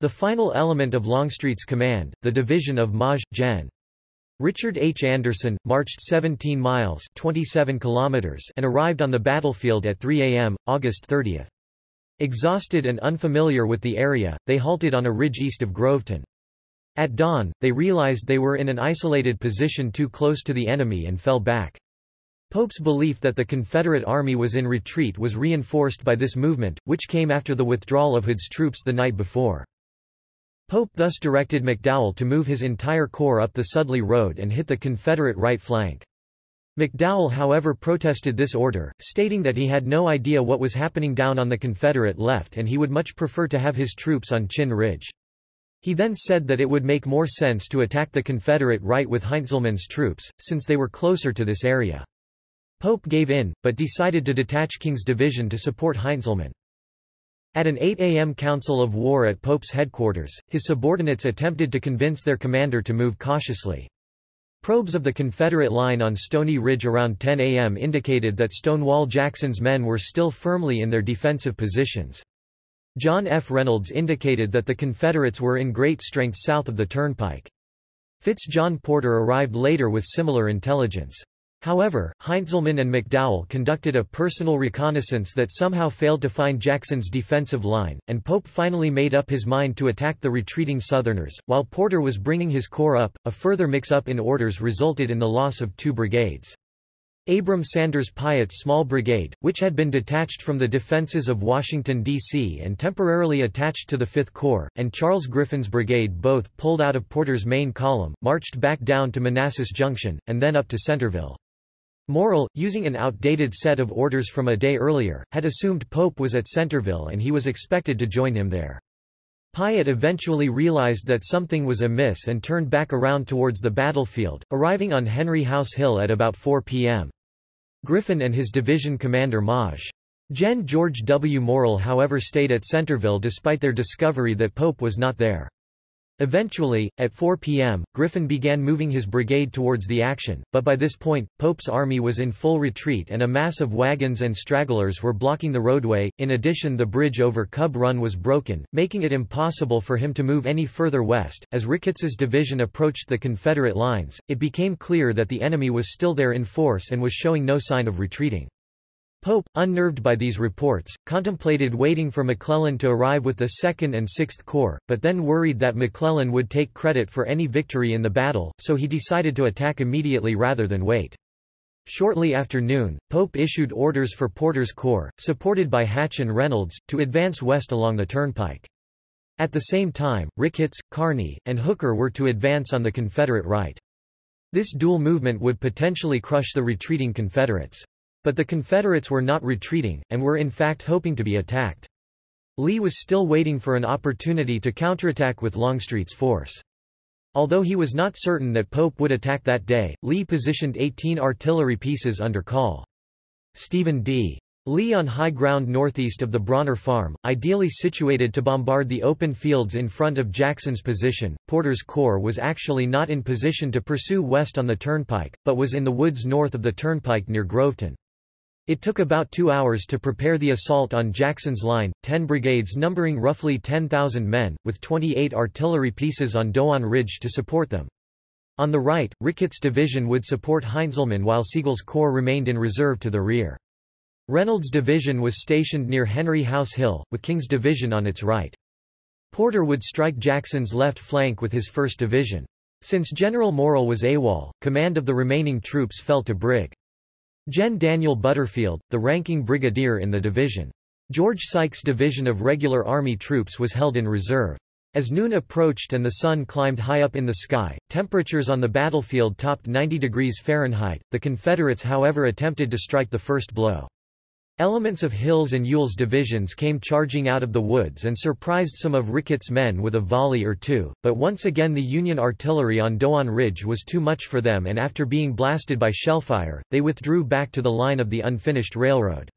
The final element of Longstreet's command, the division of Maj. Gen. Richard H. Anderson, marched 17 miles 27 kilometers and arrived on the battlefield at 3 a.m., August 30. Exhausted and unfamiliar with the area, they halted on a ridge east of Groveton. At dawn, they realized they were in an isolated position too close to the enemy and fell back. Pope's belief that the Confederate Army was in retreat was reinforced by this movement, which came after the withdrawal of Hood's troops the night before. Pope thus directed McDowell to move his entire corps up the Sudley Road and hit the Confederate right flank. McDowell however protested this order, stating that he had no idea what was happening down on the Confederate left and he would much prefer to have his troops on Chinn Ridge. He then said that it would make more sense to attack the Confederate right with Heintzelman's troops, since they were closer to this area. Pope gave in, but decided to detach King's division to support Heintzelman. At an 8 a.m. council of war at Pope's headquarters, his subordinates attempted to convince their commander to move cautiously. Probes of the Confederate line on Stony Ridge around 10 a.m. indicated that Stonewall Jackson's men were still firmly in their defensive positions. John F. Reynolds indicated that the Confederates were in great strength south of the turnpike. Fitz John Porter arrived later with similar intelligence. However, Heintzelman and McDowell conducted a personal reconnaissance that somehow failed to find Jackson's defensive line, and Pope finally made up his mind to attack the retreating Southerners. While Porter was bringing his corps up, a further mix-up in orders resulted in the loss of two brigades. Abram Sanders Piatt's small brigade, which had been detached from the defenses of Washington, D.C. and temporarily attached to the Fifth Corps, and Charles Griffin's brigade both pulled out of Porter's main column, marched back down to Manassas Junction, and then up to Centreville. Morell, using an outdated set of orders from a day earlier, had assumed Pope was at Centreville and he was expected to join him there. Piatt eventually realized that something was amiss and turned back around towards the battlefield, arriving on Henry House Hill at about 4 p.m. Griffin and his division commander Maj. Gen. George W. Morell however stayed at Centreville despite their discovery that Pope was not there. Eventually, at 4 p.m., Griffin began moving his brigade towards the action, but by this point, Pope's army was in full retreat and a mass of wagons and stragglers were blocking the roadway. In addition, the bridge over Cub Run was broken, making it impossible for him to move any further west. As Ricketts's division approached the Confederate lines, it became clear that the enemy was still there in force and was showing no sign of retreating. Pope, unnerved by these reports, contemplated waiting for McClellan to arrive with the 2nd and 6th Corps, but then worried that McClellan would take credit for any victory in the battle, so he decided to attack immediately rather than wait. Shortly after noon, Pope issued orders for Porter's Corps, supported by Hatch and Reynolds, to advance west along the turnpike. At the same time, Ricketts, Kearny, and Hooker were to advance on the Confederate right. This dual movement would potentially crush the retreating Confederates. But the Confederates were not retreating, and were in fact hoping to be attacked. Lee was still waiting for an opportunity to counterattack with Longstreet's force. Although he was not certain that Pope would attack that day, Lee positioned 18 artillery pieces under call. Stephen D. Lee on high ground northeast of the Brawner Farm, ideally situated to bombard the open fields in front of Jackson's position. Porter's corps was actually not in position to pursue west on the turnpike, but was in the woods north of the turnpike near Groveton. It took about two hours to prepare the assault on Jackson's line, 10 brigades numbering roughly 10,000 men, with 28 artillery pieces on Dogan Ridge to support them. On the right, Ricketts' division would support Heintzelman while Sigel's corps remained in reserve to the rear. Reynolds' division was stationed near Henry House Hill, with King's division on its right. Porter would strike Jackson's left flank with his 1st Division. Since General Morell was AWOL, command of the remaining troops fell to Brig. Gen. Daniel Butterfield, the ranking brigadier in the division. George Sykes' division of regular army troops was held in reserve. As noon approached and the sun climbed high up in the sky, temperatures on the battlefield topped 90 degrees Fahrenheit. The Confederates however attempted to strike the first blow. Elements of Hill's and Ewell's divisions came charging out of the woods and surprised some of Ricketts' men with a volley or two, but once again the Union artillery on Dogan Ridge was too much for them and after being blasted by shellfire, they withdrew back to the line of the unfinished railroad.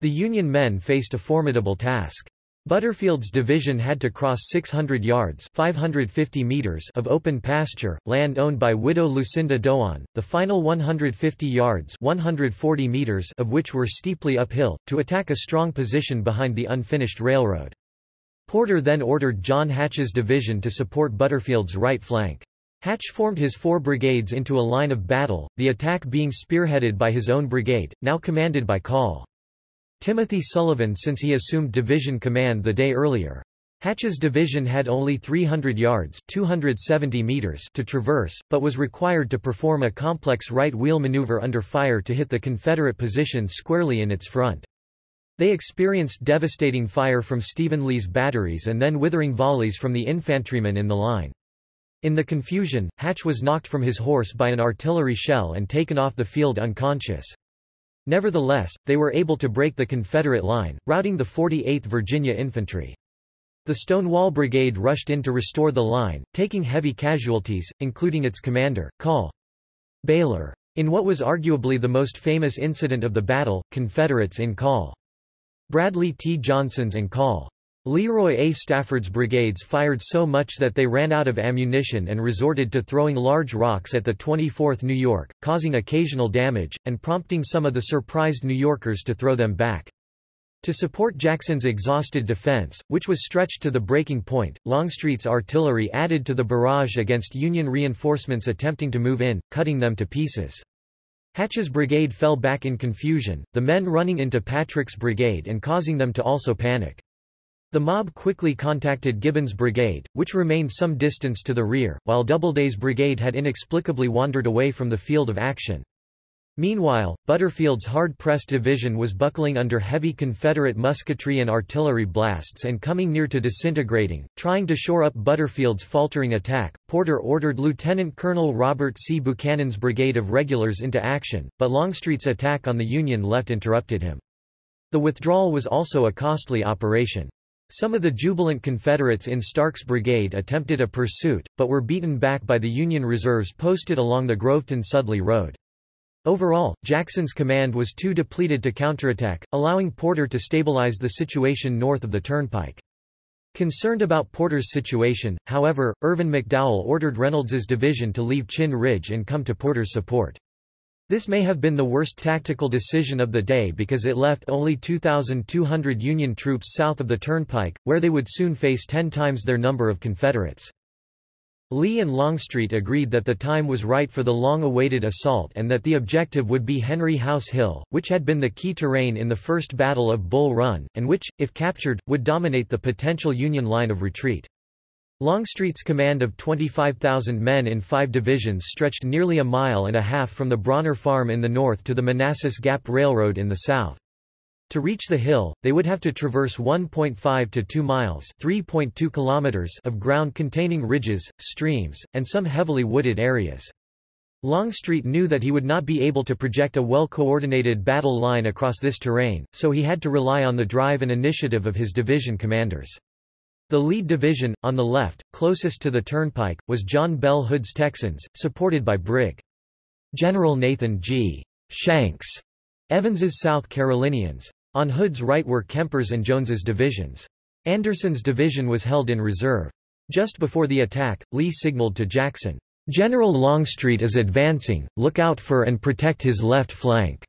The Union men faced a formidable task. Butterfield's division had to cross 600 yards 550 meters of open pasture, land owned by widow Lucinda Dogan, the final 150 yards 140 meters of which were steeply uphill, to attack a strong position behind the unfinished railroad. Porter then ordered John Hatch's division to support Butterfield's right flank. Hatch formed his four brigades into a line of battle, the attack being spearheaded by his own brigade, now commanded by Call. Timothy Sullivan since he assumed division command the day earlier. Hatch's division had only 300 yards 270 meters to traverse, but was required to perform a complex right wheel maneuver under fire to hit the Confederate position squarely in its front. They experienced devastating fire from Stephen Lee's batteries and then withering volleys from the infantrymen in the line. In the confusion, Hatch was knocked from his horse by an artillery shell and taken off the field unconscious. Nevertheless, they were able to break the Confederate line, routing the 48th Virginia Infantry. The Stonewall Brigade rushed in to restore the line, taking heavy casualties, including its commander, Call Baylor. In what was arguably the most famous incident of the battle, Confederates in Call. Bradley T. Johnson's and Call. Leroy A. Stafford's brigades fired so much that they ran out of ammunition and resorted to throwing large rocks at the 24th New York, causing occasional damage, and prompting some of the surprised New Yorkers to throw them back. To support Jackson's exhausted defense, which was stretched to the breaking point, Longstreet's artillery added to the barrage against Union reinforcements attempting to move in, cutting them to pieces. Hatch's brigade fell back in confusion, the men running into Patrick's brigade and causing them to also panic. The mob quickly contacted Gibbon's brigade, which remained some distance to the rear, while Doubleday's brigade had inexplicably wandered away from the field of action. Meanwhile, Butterfield's hard-pressed division was buckling under heavy Confederate musketry and artillery blasts and coming near to disintegrating. Trying to shore up Butterfield's faltering attack, Porter ordered Lieutenant Colonel Robert C. Buchanan's brigade of regulars into action, but Longstreet's attack on the Union left interrupted him. The withdrawal was also a costly operation. Some of the jubilant Confederates in Starke's brigade attempted a pursuit, but were beaten back by the Union reserves posted along the Groveton-Sudley Road. Overall, Jackson's command was too depleted to counterattack, allowing Porter to stabilize the situation north of the turnpike. Concerned about Porter's situation, however, Irvin McDowell ordered Reynolds's division to leave Chinn Ridge and come to Porter's support. This may have been the worst tactical decision of the day because it left only 2,200 Union troops south of the turnpike, where they would soon face ten times their number of Confederates. Lee and Longstreet agreed that the time was right for the long-awaited assault and that the objective would be Henry House Hill, which had been the key terrain in the First Battle of Bull Run, and which, if captured, would dominate the potential Union line of retreat. Longstreet's command of 25,000 men in five divisions stretched nearly a mile and a half from the Brawner Farm in the north to the Manassas Gap Railroad in the south. To reach the hill, they would have to traverse 1.5 to 2 miles (3.2 kilometers) of ground containing ridges, streams, and some heavily wooded areas. Longstreet knew that he would not be able to project a well-coordinated battle line across this terrain, so he had to rely on the drive and initiative of his division commanders. The lead division, on the left, closest to the turnpike, was John Bell Hood's Texans, supported by Brig. General Nathan G. Shanks, Evans's South Carolinians. On Hood's right were Kemper's and Jones's divisions. Anderson's division was held in reserve. Just before the attack, Lee signaled to Jackson, "'General Longstreet is advancing, look out for and protect his left flank."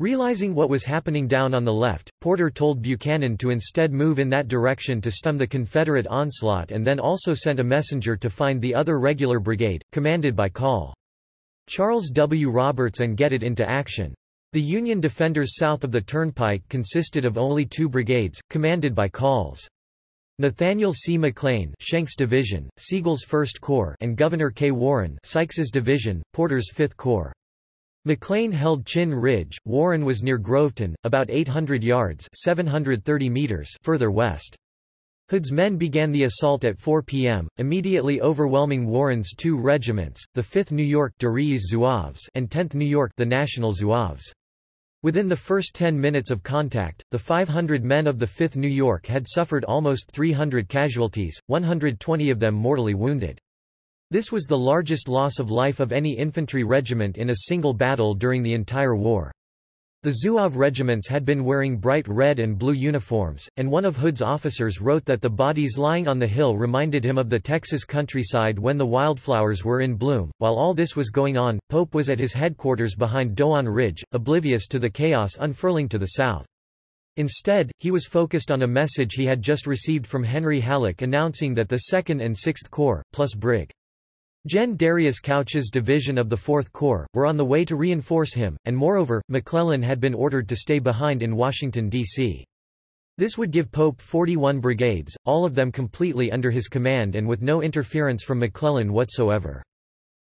Realizing what was happening down on the left, Porter told Buchanan to instead move in that direction to stem the Confederate onslaught and then also sent a messenger to find the other regular brigade, commanded by Call. Charles W. Roberts and get it into action. The Union defenders south of the turnpike consisted of only two brigades, commanded by Calls. Nathaniel C. McLean Schenck's division, Sigel's 1st Corps and Gouverneur K. Warren Sykes's division, Porter's 5th Corps. McLean held Chinn Ridge, Warren was near Groveton, about 800 yards 730 meters further west. Hood's men began the assault at 4 p.m., immediately overwhelming Warren's two regiments, the 5th New York Zouaves and 10th New York the National Zouaves. Within the first 10 minutes of contact, the 500 men of the 5th New York had suffered almost 300 casualties, 120 of them mortally wounded. This was the largest loss of life of any infantry regiment in a single battle during the entire war. The Zouave regiments had been wearing bright red and blue uniforms, and one of Hood's officers wrote that the bodies lying on the hill reminded him of the Texas countryside when the wildflowers were in bloom. While all this was going on, Pope was at his headquarters behind Dogan Ridge, oblivious to the chaos unfurling to the south. Instead, he was focused on a message he had just received from Henry Halleck announcing that the 2nd and 6th Corps, plus Brig. Gen. Darius Couch's division of the Fourth Corps, were on the way to reinforce him, and moreover, McClellan had been ordered to stay behind in Washington, D.C. This would give Pope 41 brigades, all of them completely under his command and with no interference from McClellan whatsoever.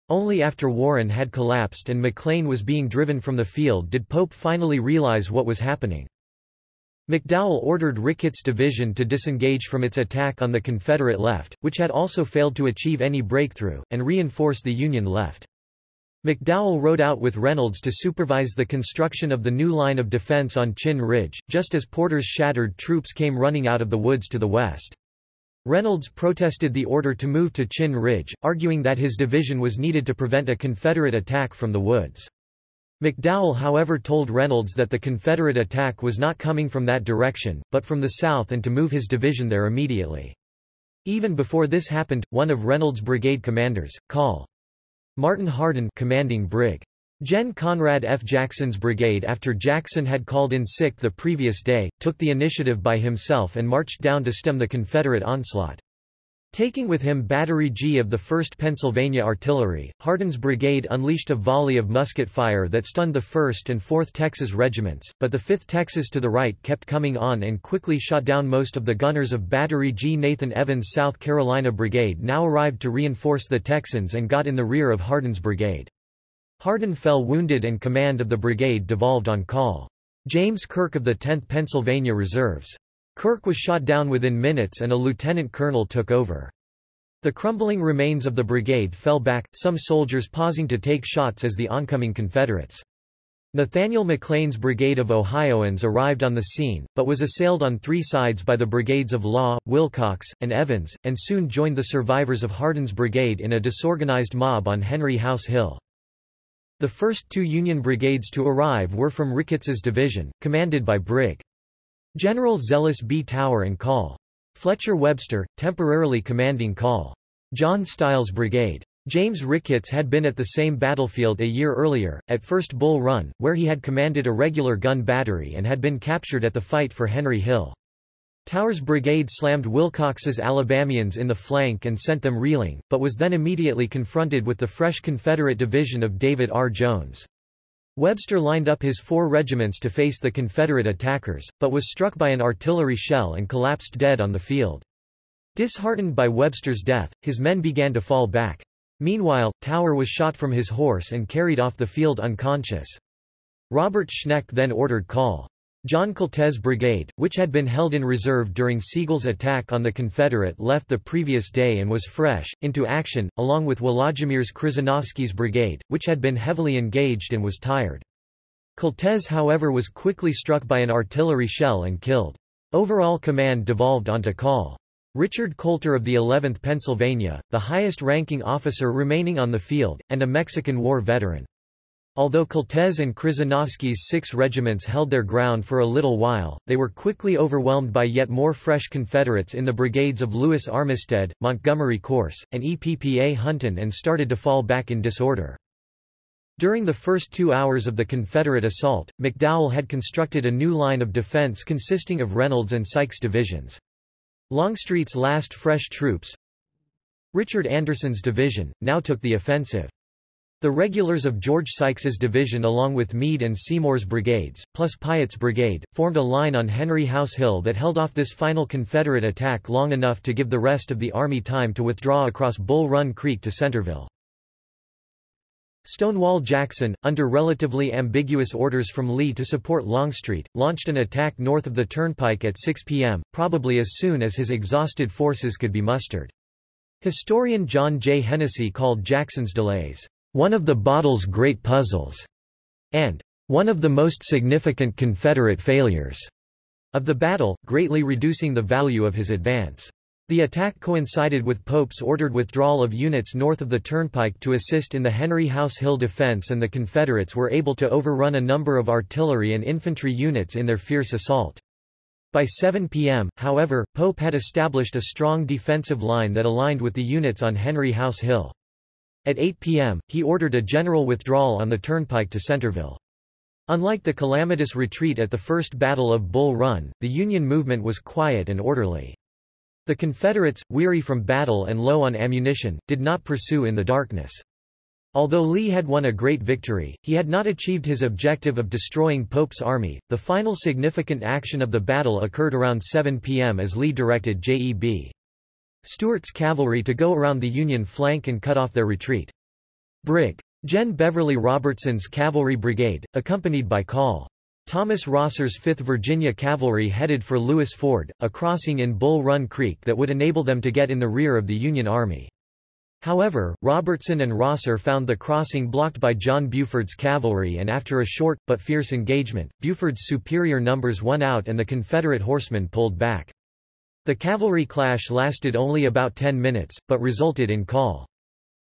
Only after Warren had collapsed and McLean was being driven from the field did Pope finally realize what was happening. McDowell ordered Ricketts' division to disengage from its attack on the Confederate left, which had also failed to achieve any breakthrough, and reinforce the Union left. McDowell rode out with Reynolds to supervise the construction of the new line of defense on Chinn Ridge, just as Porter's shattered troops came running out of the woods to the west. Reynolds protested the order to move to Chinn Ridge, arguing that his division was needed to prevent a Confederate attack from the woods. McDowell however told Reynolds that the Confederate attack was not coming from that direction, but from the south and to move his division there immediately. Even before this happened, one of Reynolds' brigade commanders, Col. Martin Hardin commanding Brig. Gen Conrad F. Jackson's brigade after Jackson had called in sick the previous day, took the initiative by himself and marched down to stem the Confederate onslaught. Taking with him Battery G of the 1st Pennsylvania Artillery, Hardin's brigade unleashed a volley of musket fire that stunned the 1st and 4th Texas regiments, but the 5th Texas to the right kept coming on and quickly shot down most of the gunners of Battery G. Nathan Evans' South Carolina Brigade now arrived to reinforce the Texans and got in the rear of Hardin's brigade. Hardin fell wounded and command of the brigade devolved on Col. James Kirk of the 10th Pennsylvania Reserves. Kirk was shot down within minutes and a lieutenant colonel took over. The crumbling remains of the brigade fell back, some soldiers pausing to take shots as the oncoming Confederates. Nathaniel McLean's brigade of Ohioans arrived on the scene, but was assailed on three sides by the brigades of Law, Wilcox, and Evans, and soon joined the survivors of Hardin's brigade in a disorganized mob on Henry House Hill. The first two Union brigades to arrive were from Ricketts's division, commanded by Brig. General Zealous B. Tower and Col. Fletcher Webster, temporarily commanding Col. John Stiles Brigade. James Ricketts had been at the same battlefield a year earlier, at First Bull Run, where he had commanded a regular gun battery and had been captured at the fight for Henry Hill. Tower's brigade slammed Wilcox's Alabamians in the flank and sent them reeling, but was then immediately confronted with the fresh Confederate division of David R. Jones. Webster lined up his four regiments to face the Confederate attackers, but was struck by an artillery shell and collapsed dead on the field. Disheartened by Webster's death, his men began to fall back. Meanwhile, Tower was shot from his horse and carried off the field unconscious. Robert Schenck then ordered Col. John Koltes Brigade, which had been held in reserve during Sigel's attack on the Confederate left the previous day and was fresh, into action, along with Wolodzimierz Krzyżanowski's brigade, which had been heavily engaged and was tired. Koltes however was quickly struck by an artillery shell and killed. Overall command devolved onto Col. Richard Coulter of the 11th Pennsylvania, the highest-ranking officer remaining on the field, and a Mexican War veteran. Although Koltes and Krzyżanowski's six regiments held their ground for a little while, they were quickly overwhelmed by yet more fresh Confederates in the brigades of Lewis Armistead, Montgomery Corse, and EPPA Hunton and started to fall back in disorder. During the first two hours of the Confederate assault, McDowell had constructed a new line of defense consisting of Reynolds and Sykes divisions. Longstreet's last fresh troops, Richard Anderson's division, now took the offensive. The regulars of George Sykes's division along with Meade and Seymour's brigades, plus Piatt's brigade, formed a line on Henry House Hill that held off this final Confederate attack long enough to give the rest of the army time to withdraw across Bull Run Creek to Centreville. Stonewall Jackson, under relatively ambiguous orders from Lee to support Longstreet, launched an attack north of the Turnpike at 6 p.m., probably as soon as his exhausted forces could be mustered. Historian John J. Hennessy called Jackson's delays one of the battle's great puzzles, and one of the most significant Confederate failures of the battle, greatly reducing the value of his advance. The attack coincided with Pope's ordered withdrawal of units north of the Turnpike to assist in the Henry House Hill defense and the Confederates were able to overrun a number of artillery and infantry units in their fierce assault. By 7 p.m., however, Pope had established a strong defensive line that aligned with the units on Henry House Hill. At 8 p.m., he ordered a general withdrawal on the turnpike to Centreville. Unlike the calamitous retreat at the First Battle of Bull Run, the Union movement was quiet and orderly. The Confederates, weary from battle and low on ammunition, did not pursue in the darkness. Although Lee had won a great victory, he had not achieved his objective of destroying Pope's army. The final significant action of the battle occurred around 7 p.m. as Lee directed J.E.B. Stuart's cavalry to go around the Union flank and cut off their retreat. Brig. Gen. Beverly Robertson's cavalry brigade, accompanied by Col. Thomas Rosser's 5th Virginia Cavalry headed for Lewis Ford, a crossing in Bull Run Creek that would enable them to get in the rear of the Union Army. However, Robertson and Rosser found the crossing blocked by John Buford's cavalry and after a short, but fierce engagement, Buford's superior numbers won out and the Confederate horsemen pulled back. The cavalry clash lasted only about 10 minutes, but resulted in Col.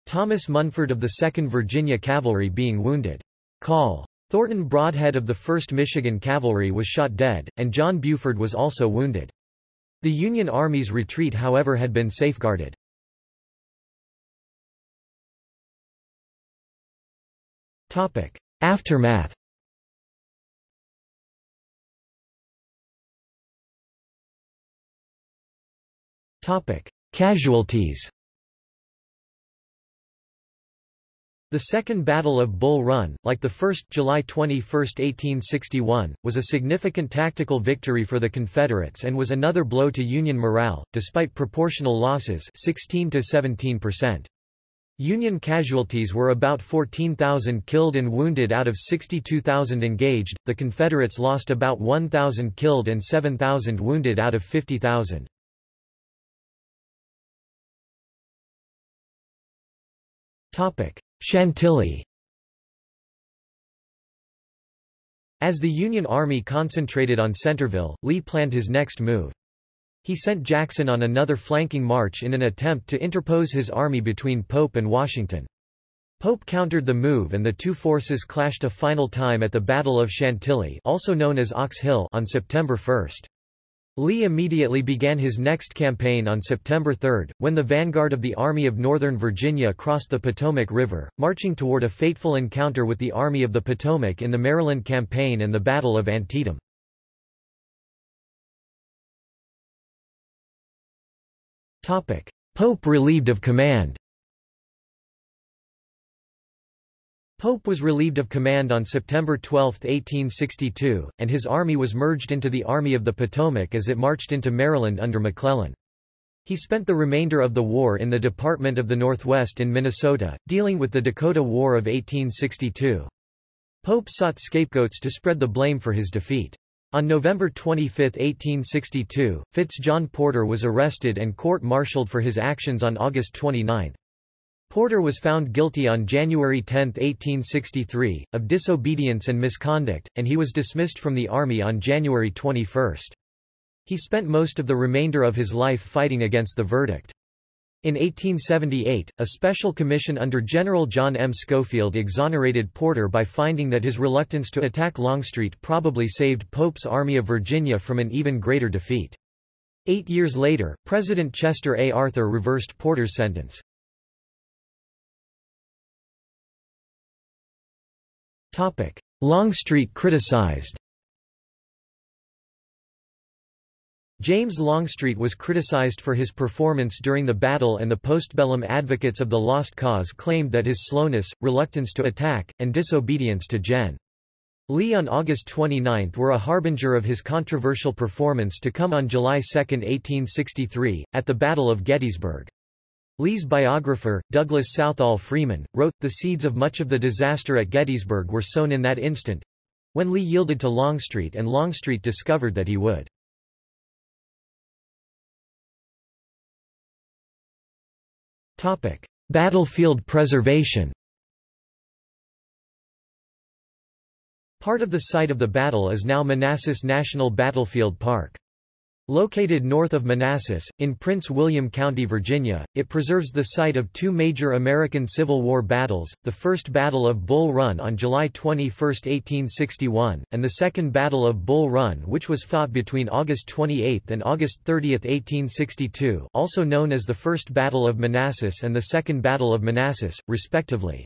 Thomas Munford of the 2nd Virginia Cavalry being wounded. Col. Thornton Brodhead of the 1st Michigan Cavalry was shot dead, and John Buford was also wounded. The Union Army's retreat however had been safeguarded. Aftermath Casualties The Second Battle of Bull Run, like the first July 21, 1861, was a significant tactical victory for the Confederates and was another blow to Union morale, despite proportional losses 16 to 17%. Union casualties were about 14,000 killed and wounded out of 62,000 engaged, the Confederates lost about 1,000 killed and 7,000 wounded out of 50,000. Chantilly As the Union Army concentrated on Centreville, Lee planned his next move. He sent Jackson on another flanking march in an attempt to interpose his army between Pope and Washington. Pope countered the move and the two forces clashed a final time at the Battle of Chantilly also known as Ox Hill on September 1. Lee immediately began his next campaign on September 3, when the vanguard of the Army of Northern Virginia crossed the Potomac River, marching toward a fateful encounter with the Army of the Potomac in the Maryland Campaign and the Battle of Antietam. Pope relieved of command Pope was relieved of command on September 12, 1862, and his army was merged into the Army of the Potomac as it marched into Maryland under McClellan. He spent the remainder of the war in the Department of the Northwest in Minnesota, dealing with the Dakota War of 1862. Pope sought scapegoats to spread the blame for his defeat. On November 25, 1862, Fitz John Porter was arrested and court-martialed for his actions on August 29. Porter was found guilty on January 10, 1863, of disobedience and misconduct, and he was dismissed from the army on January 21. He spent most of the remainder of his life fighting against the verdict. In 1878, a special commission under General John M. Schofield exonerated Porter by finding that his reluctance to attack Longstreet probably saved Pope's Army of Virginia from an even greater defeat. Eight years later, President Chester A. Arthur reversed Porter's sentence. Longstreet criticized James Longstreet was criticized for his performance during the battle and the postbellum advocates of the Lost Cause claimed that his slowness, reluctance to attack, and disobedience to Gen. Lee on August 29 were a harbinger of his controversial performance to come on July 2, 1863, at the Battle of Gettysburg. Lee's biographer, Douglas Southall Freeman, wrote, The seeds of much of the disaster at Gettysburg were sown in that instant—when Lee yielded to Longstreet and Longstreet discovered that he would. Battlefield preservation Part of the site of the battle is now Manassas National Battlefield Park. Located north of Manassas, in Prince William County, Virginia, it preserves the site of two major American Civil War battles, the First Battle of Bull Run on July 21, 1861, and the Second Battle of Bull Run which was fought between August 28 and August 30, 1862 also known as the First Battle of Manassas and the Second Battle of Manassas, respectively.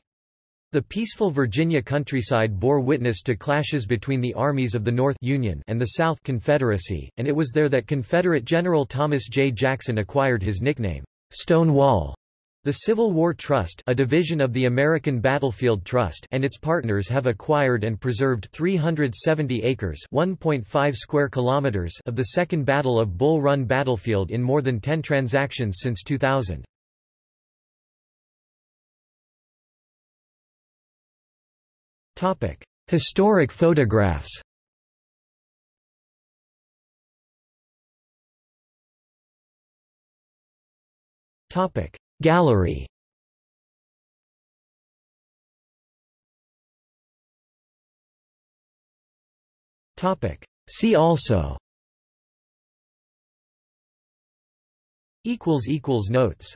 The peaceful Virginia countryside bore witness to clashes between the armies of the North Union and the South Confederacy, and it was there that Confederate General Thomas J. Jackson acquired his nickname, Stonewall. The Civil War Trust a division of the American Battlefield Trust and its partners have acquired and preserved 370 acres 1.5 square kilometers of the Second Battle of Bull Run battlefield in more than 10 transactions since 2000. Historic photographs Topic: Gallery Topic: See also Equals equals Notes